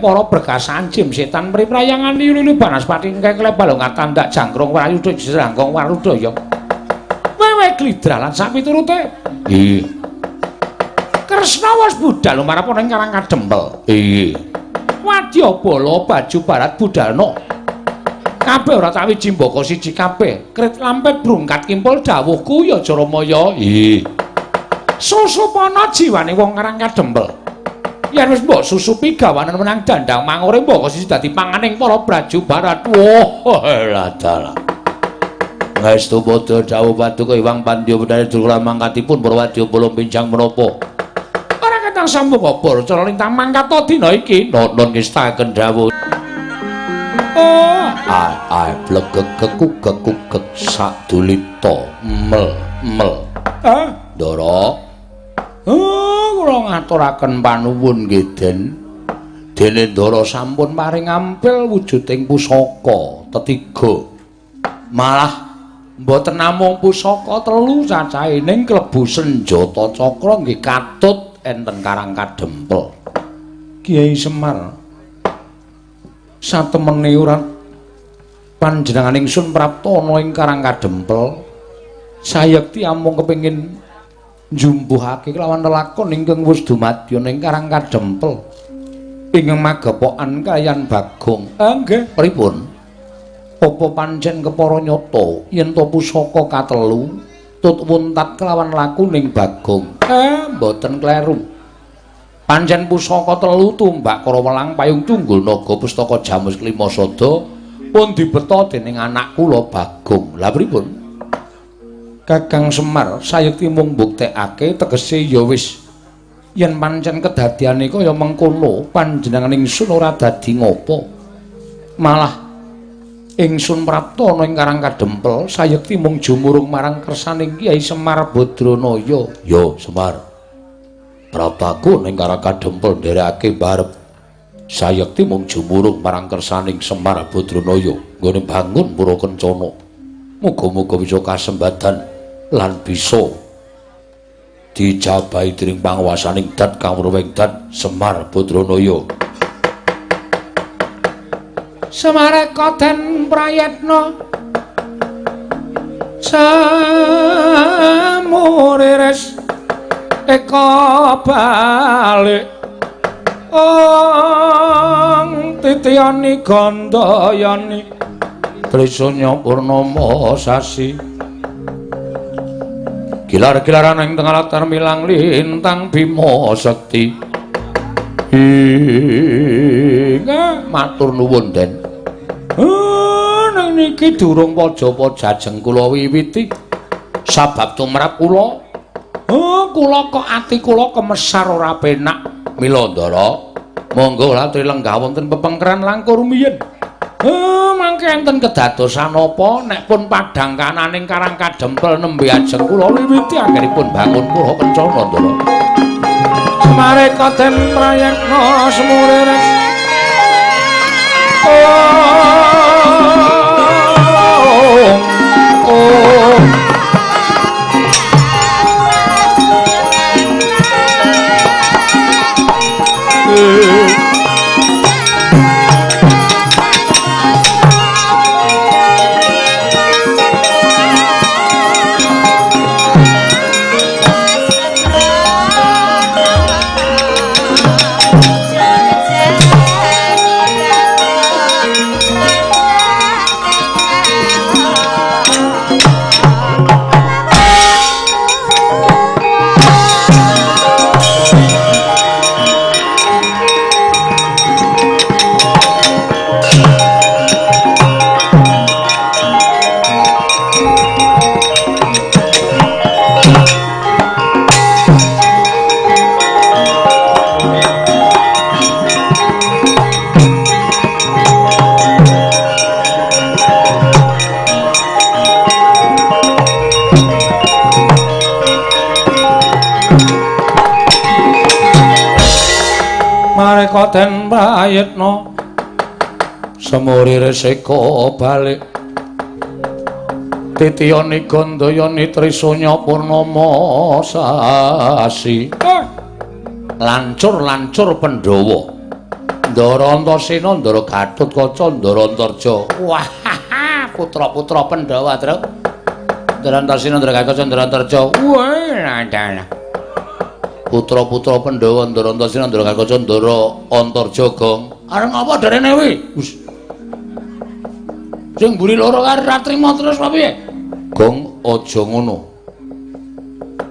para berkasan jim setan mriprayangan liyu-liyu banaspati engke klebalong tandak jangkrung wayu dhek jerangkong warudaya wewe glidra lan sak piturute. Iya. Kresna wis budal marap ning karang kadempel. Iya. Wadya bala baju barat budalno kabeh ora tak wiji mbaka siji kabeh. Krit lampet brungkat kimpul dawuhku ya jaramaya iya. Susupana jiwane wong karang kadempel yen wis mbok susupi gawanan menang dandang mangure mbok siji dadi panganing para braju barat. Wah lah dalah. Ngastu bodho dawuh paduka Iwang Pandya Bedane Durkala mangkatipun Purwadya belum pinjang menapa Ora ketang sambung apa cara lintang mangkat dina iki. Nonon ngestaken dawuh. Oh. Ai ai blegek kekuk kekuk sak dulita mel mel. Ah Ndara Oh, ngaturaken panuwun nggih, Den. Dene Ndara sampun paring ampil wujuding pusaka tetiga. Malah mboten namung pusaka telu cacahe ning klebu senjata cakra nggih katut enten Karang Kadempel. Kiai Semar satemene ora panjenengan ingsun prapta ana ing Karang Kadempel. Sayekti amung kepengin njumbuhake kelawan lelakon ingkang wis dumadya ning Karang Kadempel. Ingkang magepokan kayan Bagong. Ah nggih, pripun? Apa pancen kepara nyata yen to pusaka katelu tut wuntat kelawan laku ning Bagong? Eh, mboten kleru. Pancen pusaka telu tumbak karo welang payung tunggul naga pustaka Jamus Klima Sada pun dibeta dening anak kula Bagong. Lah pripun? Kakang Semar sayekti mung mbuktekake tegese ya wis. Yen pancen kedadiane kaya mengkono panjenengan ingsun ora dadi ngopo? Malah ingsun prapta ana ing Karang Kadempel sayekti mung jumurung marang kersaning Kyai Semar Badranaya. Ya Semar. Praptaku ning Karang Kadempel nderekake barep. Sayekti mung jumurung marang kersaning Semar Badranaya. Nggone bangun pura kencana muga-muga bisa kasembadan lan bisa dijabahi dening panguwasaning Dat Kawruwing Dat Semar Badranaya Semareka den prayetna. Samurires eka balik. Ong titiyani gandayani Trisanya purnama sasi. Gilar-gilaran ing tengah latar milang lintang Bima Sekti. Inga matur nuwun Den. Nang niki durung pajapa jajeng kula wiwiti. Sabab tumrap kula. Oh kula kok ati kula kemesar ora penak mila ndara monggo latri lenggah wonten pepengkeran langkung rumiyin Oh, mangke enten kedadosan apa nek pun padhang kananing Karang Kadempel nembe ajeng kula wiwiti anggenipun bangun kula kencana ndara. Semare kaden prayekna semure res. Oh. Den prayitna semuri resika balik. Titiyani gandayani trisanya purnama sasi. Lancur-lancur pandhawa. Ndara antasena ndara gatut kaca ndara antarja wah putra-putra pandhawa truk ndara antasena ndara gatut kaca ndara antarja wah putra-putra Pandhawa Ndara Antasena Ndara Kaca Ndara Antarja Gong. Areng apa darene kuwi? Wis. Sing mburi loro karo ratrima terus apa piye? Gong aja ngono.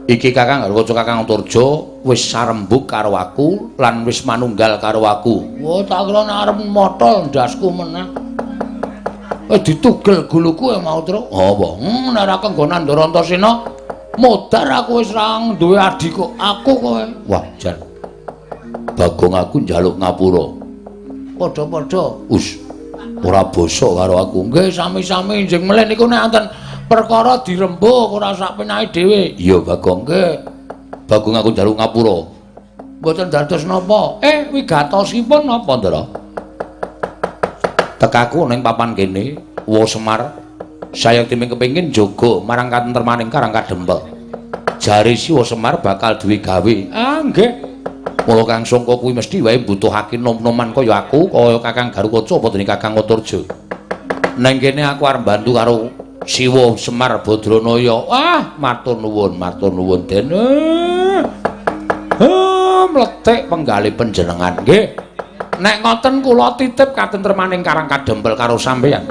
Iki Kakang Garwaca Kakang Antarja wis sarembug karo aku lan wis manunggal karo aku. Wah, tak kira arep motol ndasku meneh. Eh ditugel guluku e mau terus. Apa? Hmm, nek ra kenggonan Ndara Antasena modar aku wis ra duwe adik kok aku kowe wah jan. Bagong aku njaluk ngapura. Padha-padha. Us ora basa karo aku. Nggih sami-sami njing melih niku nek wonten perkara dirembuk ora sak penake dhewe. Iya bagong. Nggih. Bagong aku njaluk ngapura. Mboten dados napa. Eh wigatosipun napa ndara? Tekaku ning papan kene wo semar saya timing kepingin jogo marang katentremaning karang kadempel. Jari siwa semar bakal duwe gawe. Ah nggih. Mula kang sangka kuwi mesti wae mbutuhake nom-noman kaya aku kaya kakang garukaca apa dene kakang uturja nang kene aku arep bantu karo siwa semar badranaya. Ah matur nuwun matur nuwun den. Ah mletek penggali panjenengan nggih. Nek ngoten kula titip katentremaning karang kadempel karo sampeyan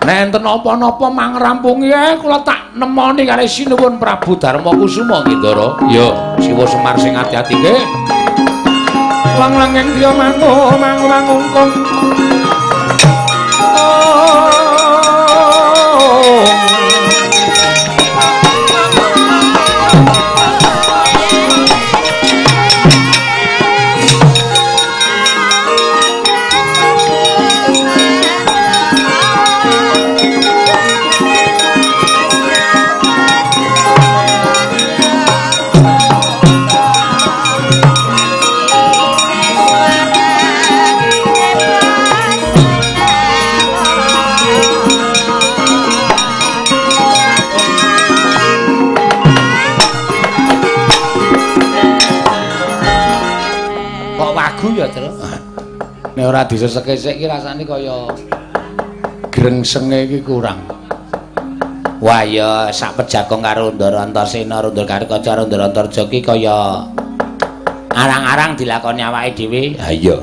Nek enten apa-napa mangrampungi ae kula tak nemoni kare sinuwun Prabu Darma Kusuma Ngindara. Ya, Siwa Semar sing ati-ati nggih. Lang-langeng dia mangu mangu-mangungkung. Oh. Ora diseseke sik iki rasane kaya grengsenge iki kurang. Wah ya sak pejagong karo Ndara Antarsena, Rundul Karikaca, Rundul Antarja iki kaya arang-arang dilakoni awake dhewe. Ha iya.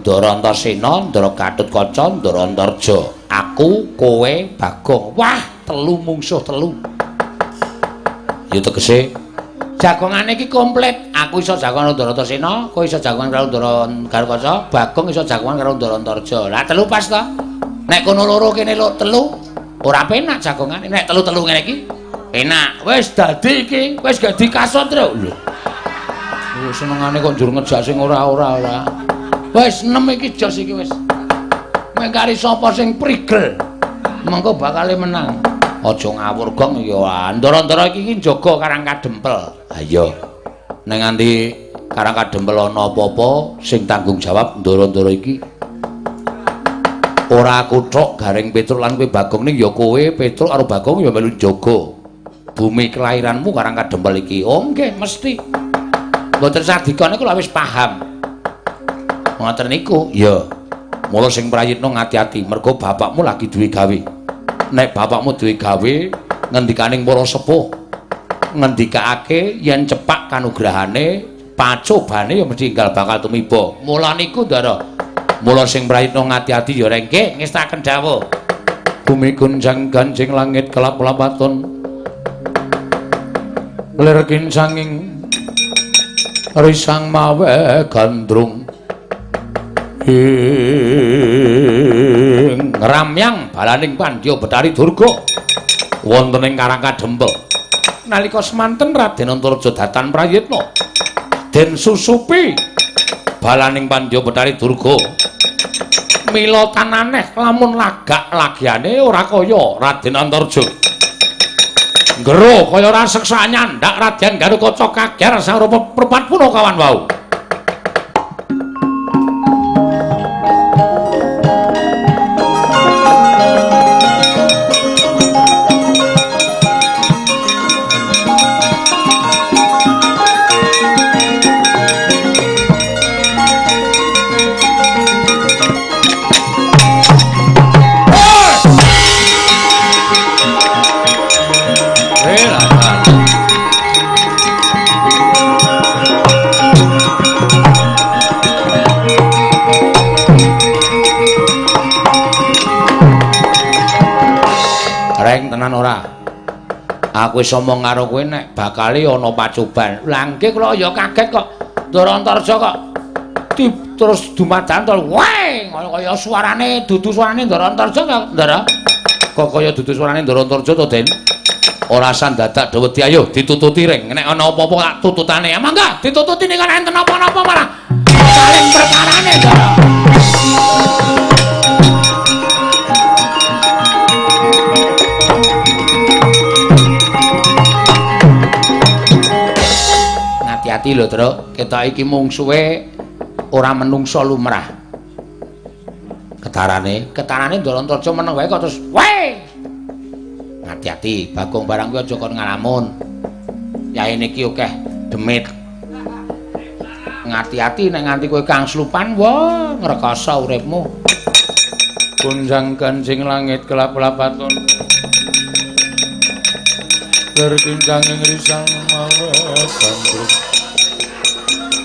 Ndara Antarsena, Ndara Gatutkaca, Ndara Antarja. Aku, kowe, Bagong. Wah, telu mungsuh telu. Ya tegese jagongane iki komplit. Aku iso jagongan karo Ndara Antarsena, kowe iso jagongan karo Ndara Karikaca, Bagong iso jagongan karo Ndara Antarja. Lah telu pas to. Nek kono loro kene lo telu, ora penak jagongane. Nek telu-telu ngene iki enak. Wis dadi iki wis gak dikasot lho. Lho senengane kok njur ngejak sing ora-ora ora wis nem iki jos iki wis. Mengkari sapa sing prigel mengko bakal menang aja ngawur gong ya ndara-ndara iki iki jaga karang kadempel. Ha iya. Ning nganti karang kadempel ana apa-apa sing tanggung jawab ndara-ndara iki. Ora aku tok garing Petruk lan kowe Bagong ning ya kowe Petruk karo Bagong ya melu jaga bumi kelahiranmu karang kadempel iki. Oh nggih mesti. Mboten sadika niku wis paham. Ngoten niku? Ya mula sing prayitna ngati-ati mergo bapakmu lagi duwe gawe nek bapakmu duwe gawe ngendikaning para sepuh ngendikake yen cepak kanugrahane pacobane ya mesti enggal bakal tumiba mula niku ndara Mula sing prayitna ngati-ati ya rengke ngestaken dawuh. Bumi gunjang ganjing langit kelap-lapaton. Lir kincanging risang mawe gandrung. Ing ramyang balaning pandya betari durga wonten ing Karang Kadempel. Nalika semanten Raden Antarja datan prayitna den susupi balaning pandya betari durga mila tananeh lamun lagak lagiane ora kaya Raden Antarja. Ngero kaya ora seksa nyandak Raden Garukaca kager sang rupa perpat punakawan wau. Aku wis omong karo kowe nek bakale ana pacoban. Lah nggih kula ya kaget kok. Ndarantarja kok di, terus dumadan to. Wae, kaya suarane dudu suarane Ndarantarja kok, Ndara. Kok kaya dudu suarane Ndarantarja to, Den? Ora sandadak daweti ayo ditututi ring. Nek ana apa-apa tak tututane. Mangga ditututi nek enten apa-apa malah. Saling perkarane, Ndara. Hati-hati lho, Truk. Ketok iki mungsuhe ora menungso lumrah. Ketarane, ketarane Ndorantaraja meneng wae kok terus, "Wae!" Hati-hati, Bagong barang kuwi aja kon ngalamun. Yae niki akeh demit. Ngati-ati nek nganti kowe kang slupan, wah, ngrekoso uripmu. Kunjang kancing langit kelap-lapaton. Berkincang ing risang mawe gandrung.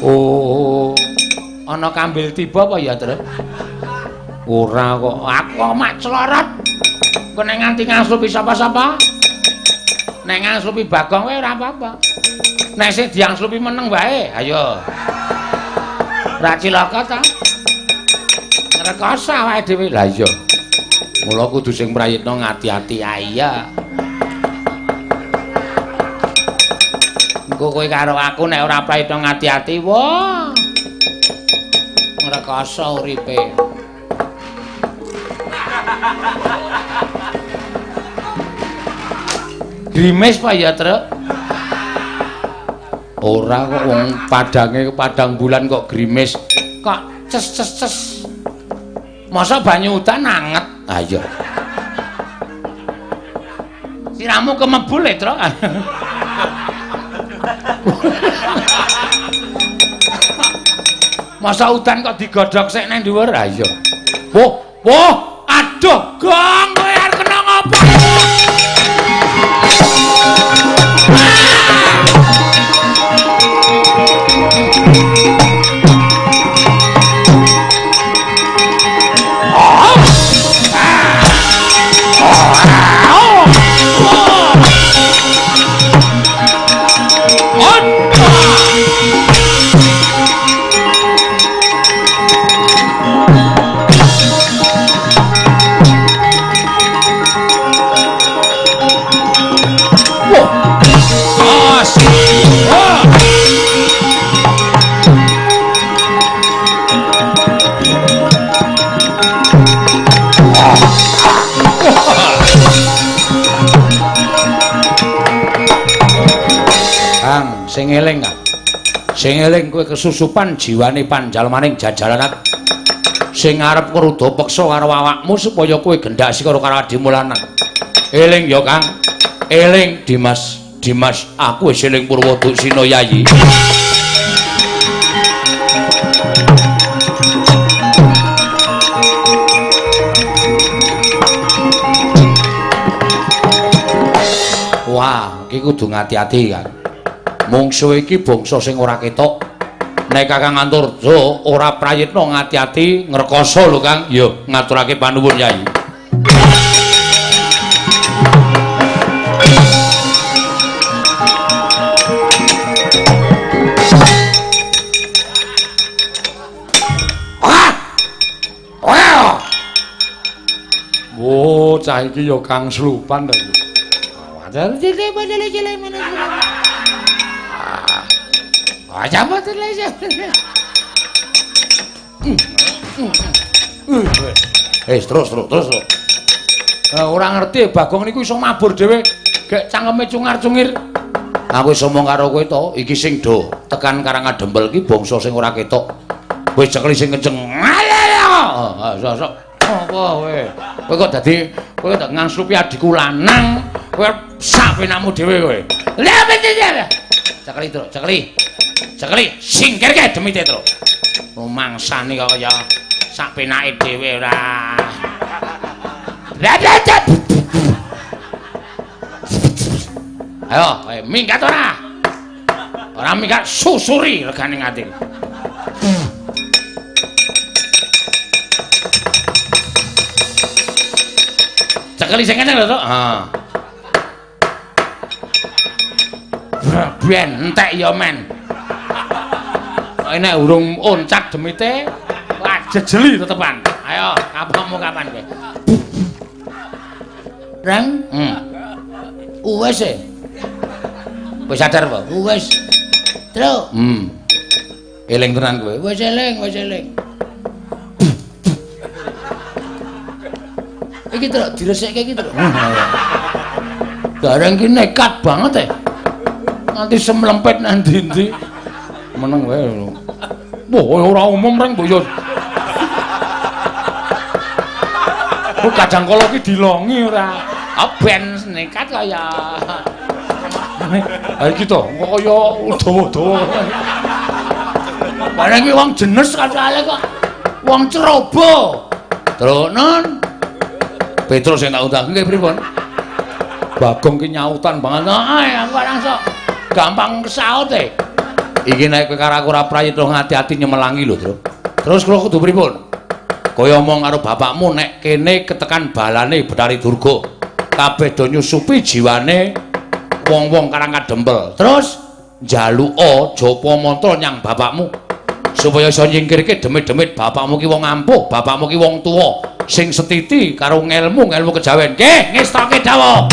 Oh. Ana kambil tiba apa ya, Tru? Ora kok. Aku mak clorot. Kok nek nganti ngaslupi sapa-sapa? Nek ngaslupi Bagong wae ora apa-apa. Nek sik diangslupi meneng wae, ayo. Ra cilaka ta? Ngrekoso wae dhewe. Lah iya. Mula kudu sing prayitna ngati-ati ae ya. Kowe karo aku nek ora praito ngati-ati wah ngrekoso uripe Grimes Pak ya, Truk? Ora kok wong padange padang bulan kok grimes. Kok ces ces ces. Masa banyu udan anget? Ha iya. Siramu kemebul, Truk. Masa udan kok digodhog sik nang dhuwur? Ha iya. Woh, woh, aduh, gong sing eling kowe kesusupan jiwane panjalmaning jajalanan sing arep kruda peksa karo awakmu supaya kowe gendhasi karo karo adimu lanang eling ya Kang. Eling Dimas. Dimas aku wis eling Purwoduksina Yayi Wah, iki kudu ngati-ati kan. Mungsuh iki bangsa sing ora ketok. Nek Kakang Anturja ora prayitna ngati-ati ngrekoso lho Kang. Ya ngaturake panuwun Yai. Oh, cah iki ya Kang Slupan to. Wajar cilik cilik mana Aja mboten lha ya. Eh, terus terus terus. Ora ora ngerti Bagong niku iso mabur dhewe gek cangkeme cungar-cungir. Aku iso mong karo kowe to, iki sing do tekan karang adembel iki bangsa sing ora ketok. Wis cekli sing kenceng. Ayo. Sok sok. Apa kowe? Kowe kok dadi kowe kok ngangslupi adikku lanang, kowe sak penakmu dhewe kowe. Lah bener. Cekli, Tru, cekli. Cekli, singkirke demi Tetro. Rumangsane kok kaya sak penake dhewe ora. Ayo, ayo minggat ora? Ora minggat susuri regane ngati. Cekli sing kene lho, Tok. Ha. Ben entek ya, men. Nek urung oncak demite jejeli tetepan. Ayo kapanmu kapan kowe? Rang hmm. Wis e? Wis sadar apa? Wis tru hmm. Eling tenan kowe? Wis eling wis eling. Iki tru diresekke iki tru gareng ki nekat banget e. Nganti semlempet nang ndi-ndi meneng wae Wah, ora umum reng mbok yo. Ku kadang kala ki dilongi ora. Ah ben nekat kaya. Ha iki to, kaya dawa-dawa. Bareng iki wong jenes kacale kok. Wong cerobo. Tronon. Petrus sing tak nggih pripun? Bagong ki nyautan banget. Ah, aku langsung gampang kesaut e. iki nek kowe karo aku ora prayitna ngati-ati nyemelangi lho, Tru. Terus kula kudu pripun? Kaya omong karo bapakmu nek kene ketekan balane Betari Durga, kabeh do nyusupi jiwane wong-wong karang kadempel. Terus njaluka japa mantra nyang bapakmu supaya iso nyingkirke demit-demit bapakmu ki wong ampuh, bapakmu ki wong tuwa sing setiti karo ngelmu, ngelmu kejawen. Nggih, ngestoke dawuh.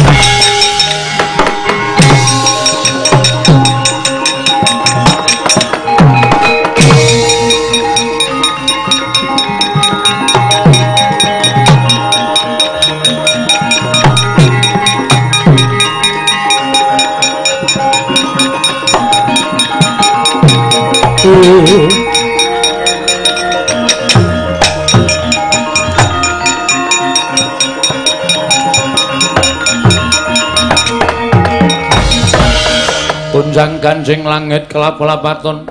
Tunjang ganjing langit kelap-kelapaton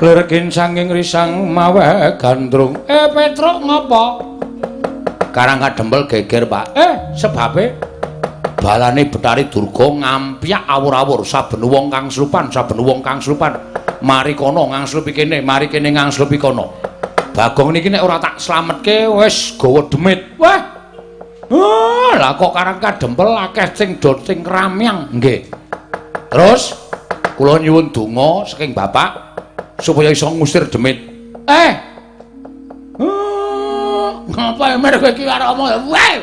Lergin sanging risang mawe gandrung. Eh Petruk ngopo? Karang kadempel geger, Pak. Eh sebabe balane Betari Durga ngampyak awur-awur saben wong kang slupan, saben wong kang slupan. Mari kono ngangslupi kene, mari kene ngangslupi kono. Bagong niki nek ora tak slametke wis gawa demit. Wah. Oh, lah kok karang kadempel akeh sing dot sing ramyang. Nggih. Terus kula nyuwun donga saking Bapak supaya iso ngusir demit. Eh. Oh, ngapa emer kowe iki karo omong ya? Wah.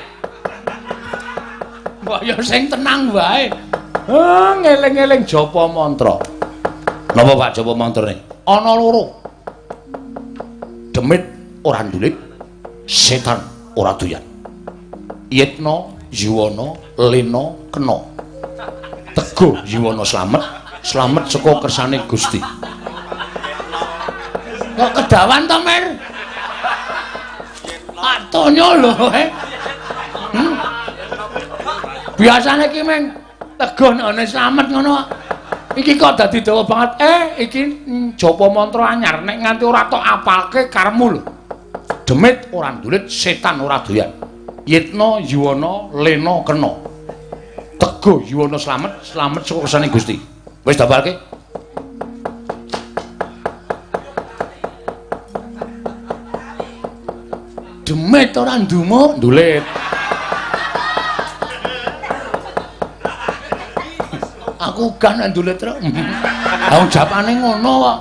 Mbok yo sing tenang wae. Ah, ngeling-eling japa mantra. Napa Pak japa mantrane? Ana loro. Demit ora ndulit, setan ora doyan. Yitna, Yuwana, Lena, Kena. Teguh Yuwana slamet, slamet saka kersane Gusti. Kok kedawan to, Mer? Atonyo lho, eh. Hmm? Biasane ki meng teguh nek slamet ngono. Iki kok dadi dawa banget. Eh, iki japa mantra anyar nek nganti ora tok apalke karemu lho. Demit ora ndulit, setan ora doyan. Yitna, Yuwana, Lena, Kena. Teguh Yuwana slamet, slamet saka kersane Gusti. Wis dapalke? Demit ora ndumuk. Ndulit. Aku kan ndulit terus. Lah japane ngono kok.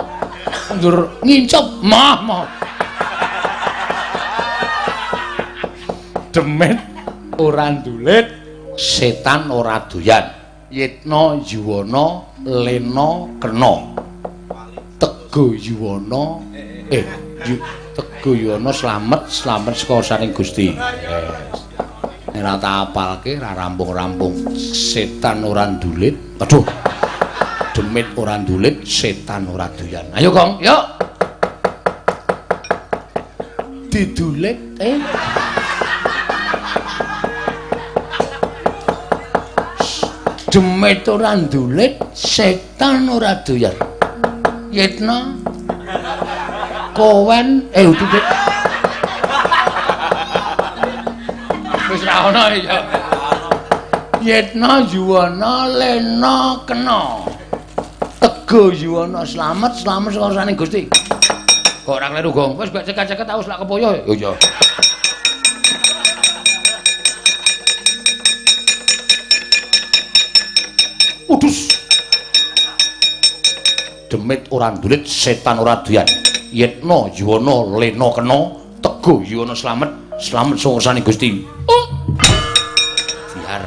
Ndur ngincep mah mah. Demit ora ndulit, setan ora doyan. Yitna, Yuwana, Lena, Kena. Teguh Yuwana, eh yu, Teguh Yuwana slamet, slamet saka saring Gusti. Yes. Nek ora tak apalke ra rampung-rampung. Setan ora ndulit. Aduh. Demit ora ndulit, setan ora doyan. Ayo, Gong, yuk. Didulit eh. Demit ora ndulit, setan ora doyan. Yitna kowen eh utuh Wis ra ono ya. Yitna yuwana lena kena. Tego yuwana slamet, slamet saka saning Gusti. Kok ora kleru, Gong? Wis mbek ceket-ceket aku lak kepoyo. Oh iya. Udus. Demit ora ndulit, setan ora doyan. Yitna, Yuwana, Lena kena, Teguh Yuwana slamet, slamet sungsane Gusti. Oh. Biar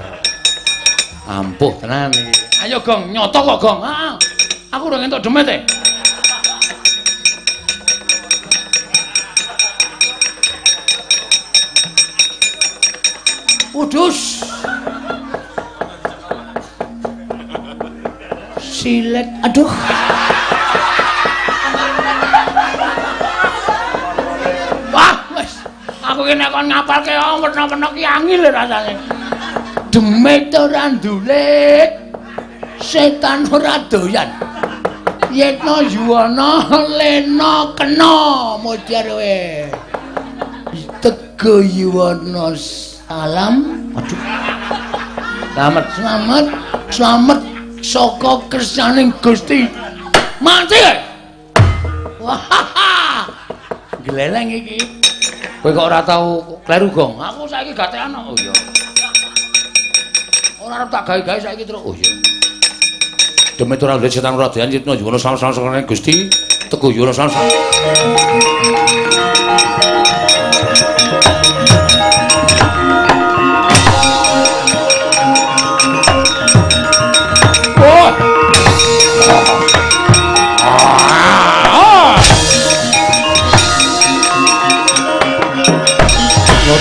ampuh tenan iki. Ayo Gong, nyoto kok Gong. Heeh. Aku udah ngentok demit e. Udus. Silet. Aduh. Wah, wis. Aku nek kon ngapalke oh, werna-werna ki angel rasane. Demit ora ndulit. Setan ora doyan. Yetna yuwana lena kena modar we. Tego yuwana salam. Aduh. Selamat, selamat, selamat saka kersaning Gusti. Mati. Wah. Gleleng iki. Kowe kok ora tau kleru, Gong? Aku saiki gak ana. Oh iya. Ora arep tak gawe-gawe saiki terus. Oh iya. Demit ora ndulit setan ora doyan yitna yuwana slamet saka Gusti. Teguh yuwana slamet.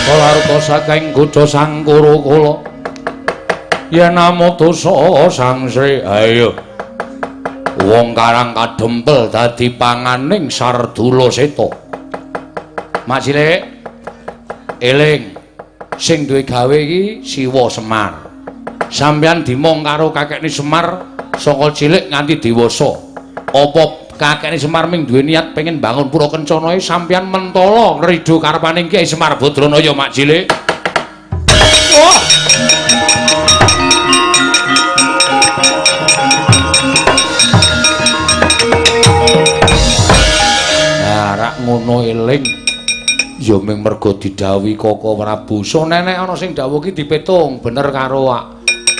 Nata larta saking kutha Sangkura kula. Yen namo dosa Sang Sri ayo. Wong karang kadempel dadi panganing Sardula Seta. Mak Cilik eling sing duwe gawe iki Siwa Semar. Sampeyan dimong karo kakekne Semar saka cilik nganti dewasa. Apa kakekne Semar ming duwe niat pengen bangun pura kencana sampeyan mentala ngrido karepaning Kyai Semar Badranaya mak cilik wah Nah, rak ngono eling ya ming mergo didhawuhi Prabu. So nenek ana sing dawuh ki dipetung bener karo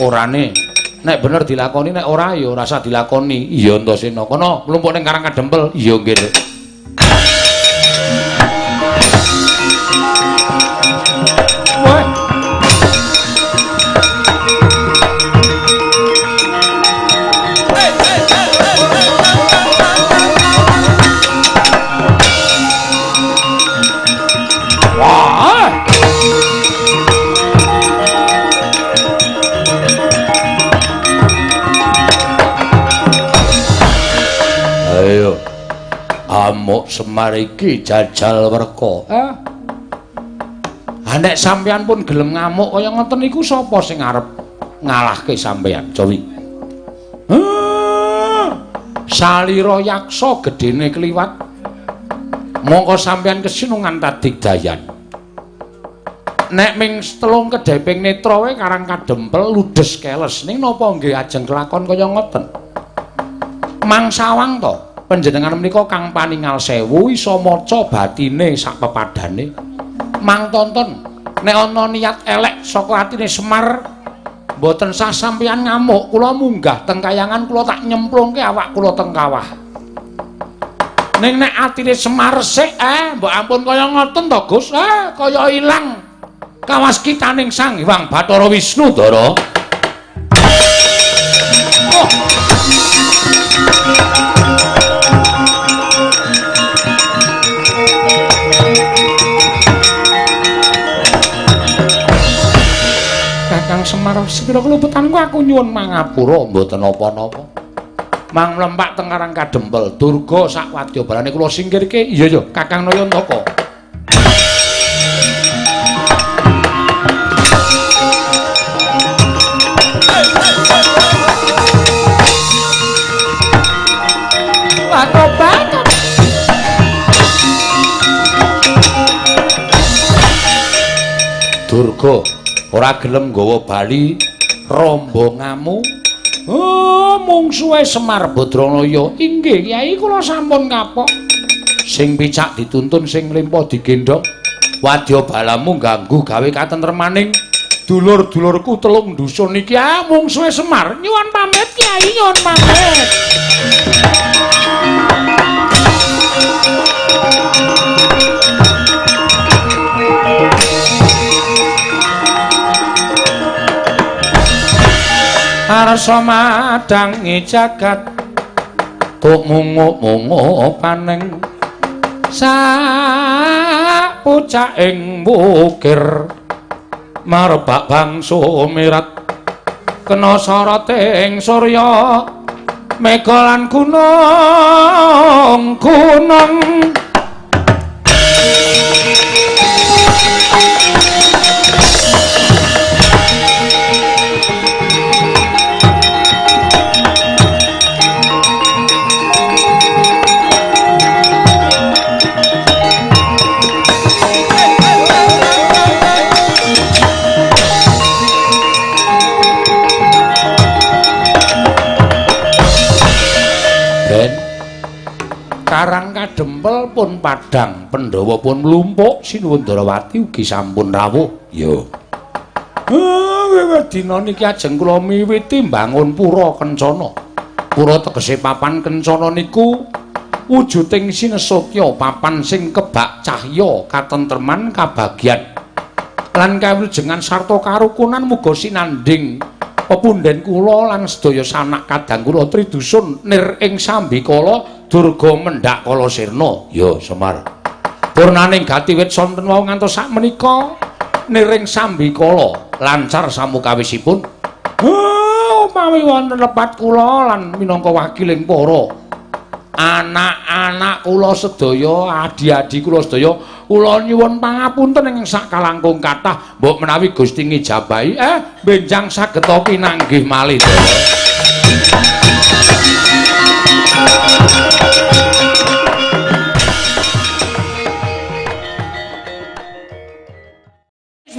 orane. Nek bener dilakoni nek ora ya ora usah dilakoni. Iya Antasena. Kono mlumpuk ning Karang Kadempel. Iya nggih. Amuk semar iki jajal werka. Eh. Ha nek sampeyan pun gelem ngamuk kaya ngoten niku sapa sing arep ngalahke sampeyan, Jawi? Salira yaksa gedene kliwat. Mongko sampeyan kesinungan tadigdayan. Nek ming telung kedheping netra wae karang kadempel ludes keles ning napa nggih ajeng kelakon kaya ngoten? Mangsawang to? Panjenengan menika kang paningal sewu iso maca batine sak pepadane. Mang tonton nek ana niat elek saka atine Semar mboten sah sampeyan ngamuk kula munggah teng kayangan kula tak nyemplungke awak kula teng kawah. Ning nek atine Semar sik eh mbok ampun kaya ngoten to Gus? Eh kaya ilang kawas kitaning Sang Hyang Bathara Wisnu Dara. Oh. Semar sepira keluputanku aku nyuwun mangapura mboten apa-napa. Mang mlempak teng Karang Kadempel, durga sak wadyabalane kula singkirke. Iya ya, Kakang Nayantaka. Ora gelem nggawa bali rombongamu oh mungsuhe Semar Badranaya inggih Kyai kula sampun kapok sing picak dituntun sing mlempo digendhong wadya balamu ganggu gawe katentremaning dulur-dulurku telung dusun iki. Ah mungsuhe Semar. Nyuwun pamit Kyai nyuwun pamit arsa madangi jagat tuk munguk-munguk paning. Sak pucak ing bukir marbak bangsu mirat. Kena sarating surya megalan gunung gunung Kadempel pun padang, Pandhawa pun mlumpuk, Sinuwun Darawati ugi sampun rawuh. Yo. Ah, dina niki ajeng kula miwiti mbangun pura kencana. Pura tegese papan kencana niku wujuding sinesotya papan sing kebak cahya katentreman kabagyan lan kawilujengan sarta karukunan muga sinanding pepunden kula lan sedaya sanak kadang kula tridusun nir ing sambikala durga mendak kala sirna. Ya semar. Purnaning gatiwit sonten wau ngantos sak menika niring sambikala lancar samukawisipun. Oh umpami wonten lepat kula lan minangka wakiling para anak-anak kula sedaya adi-adi kula sedaya kula nyuwun pangapunten ing sak kalangkung kathah mbok menawi Gusti ngijabahi. Eh benjang saged pinanggih malih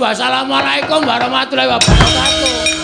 Wassalamualaikum warahmatullahi wabarakatuh.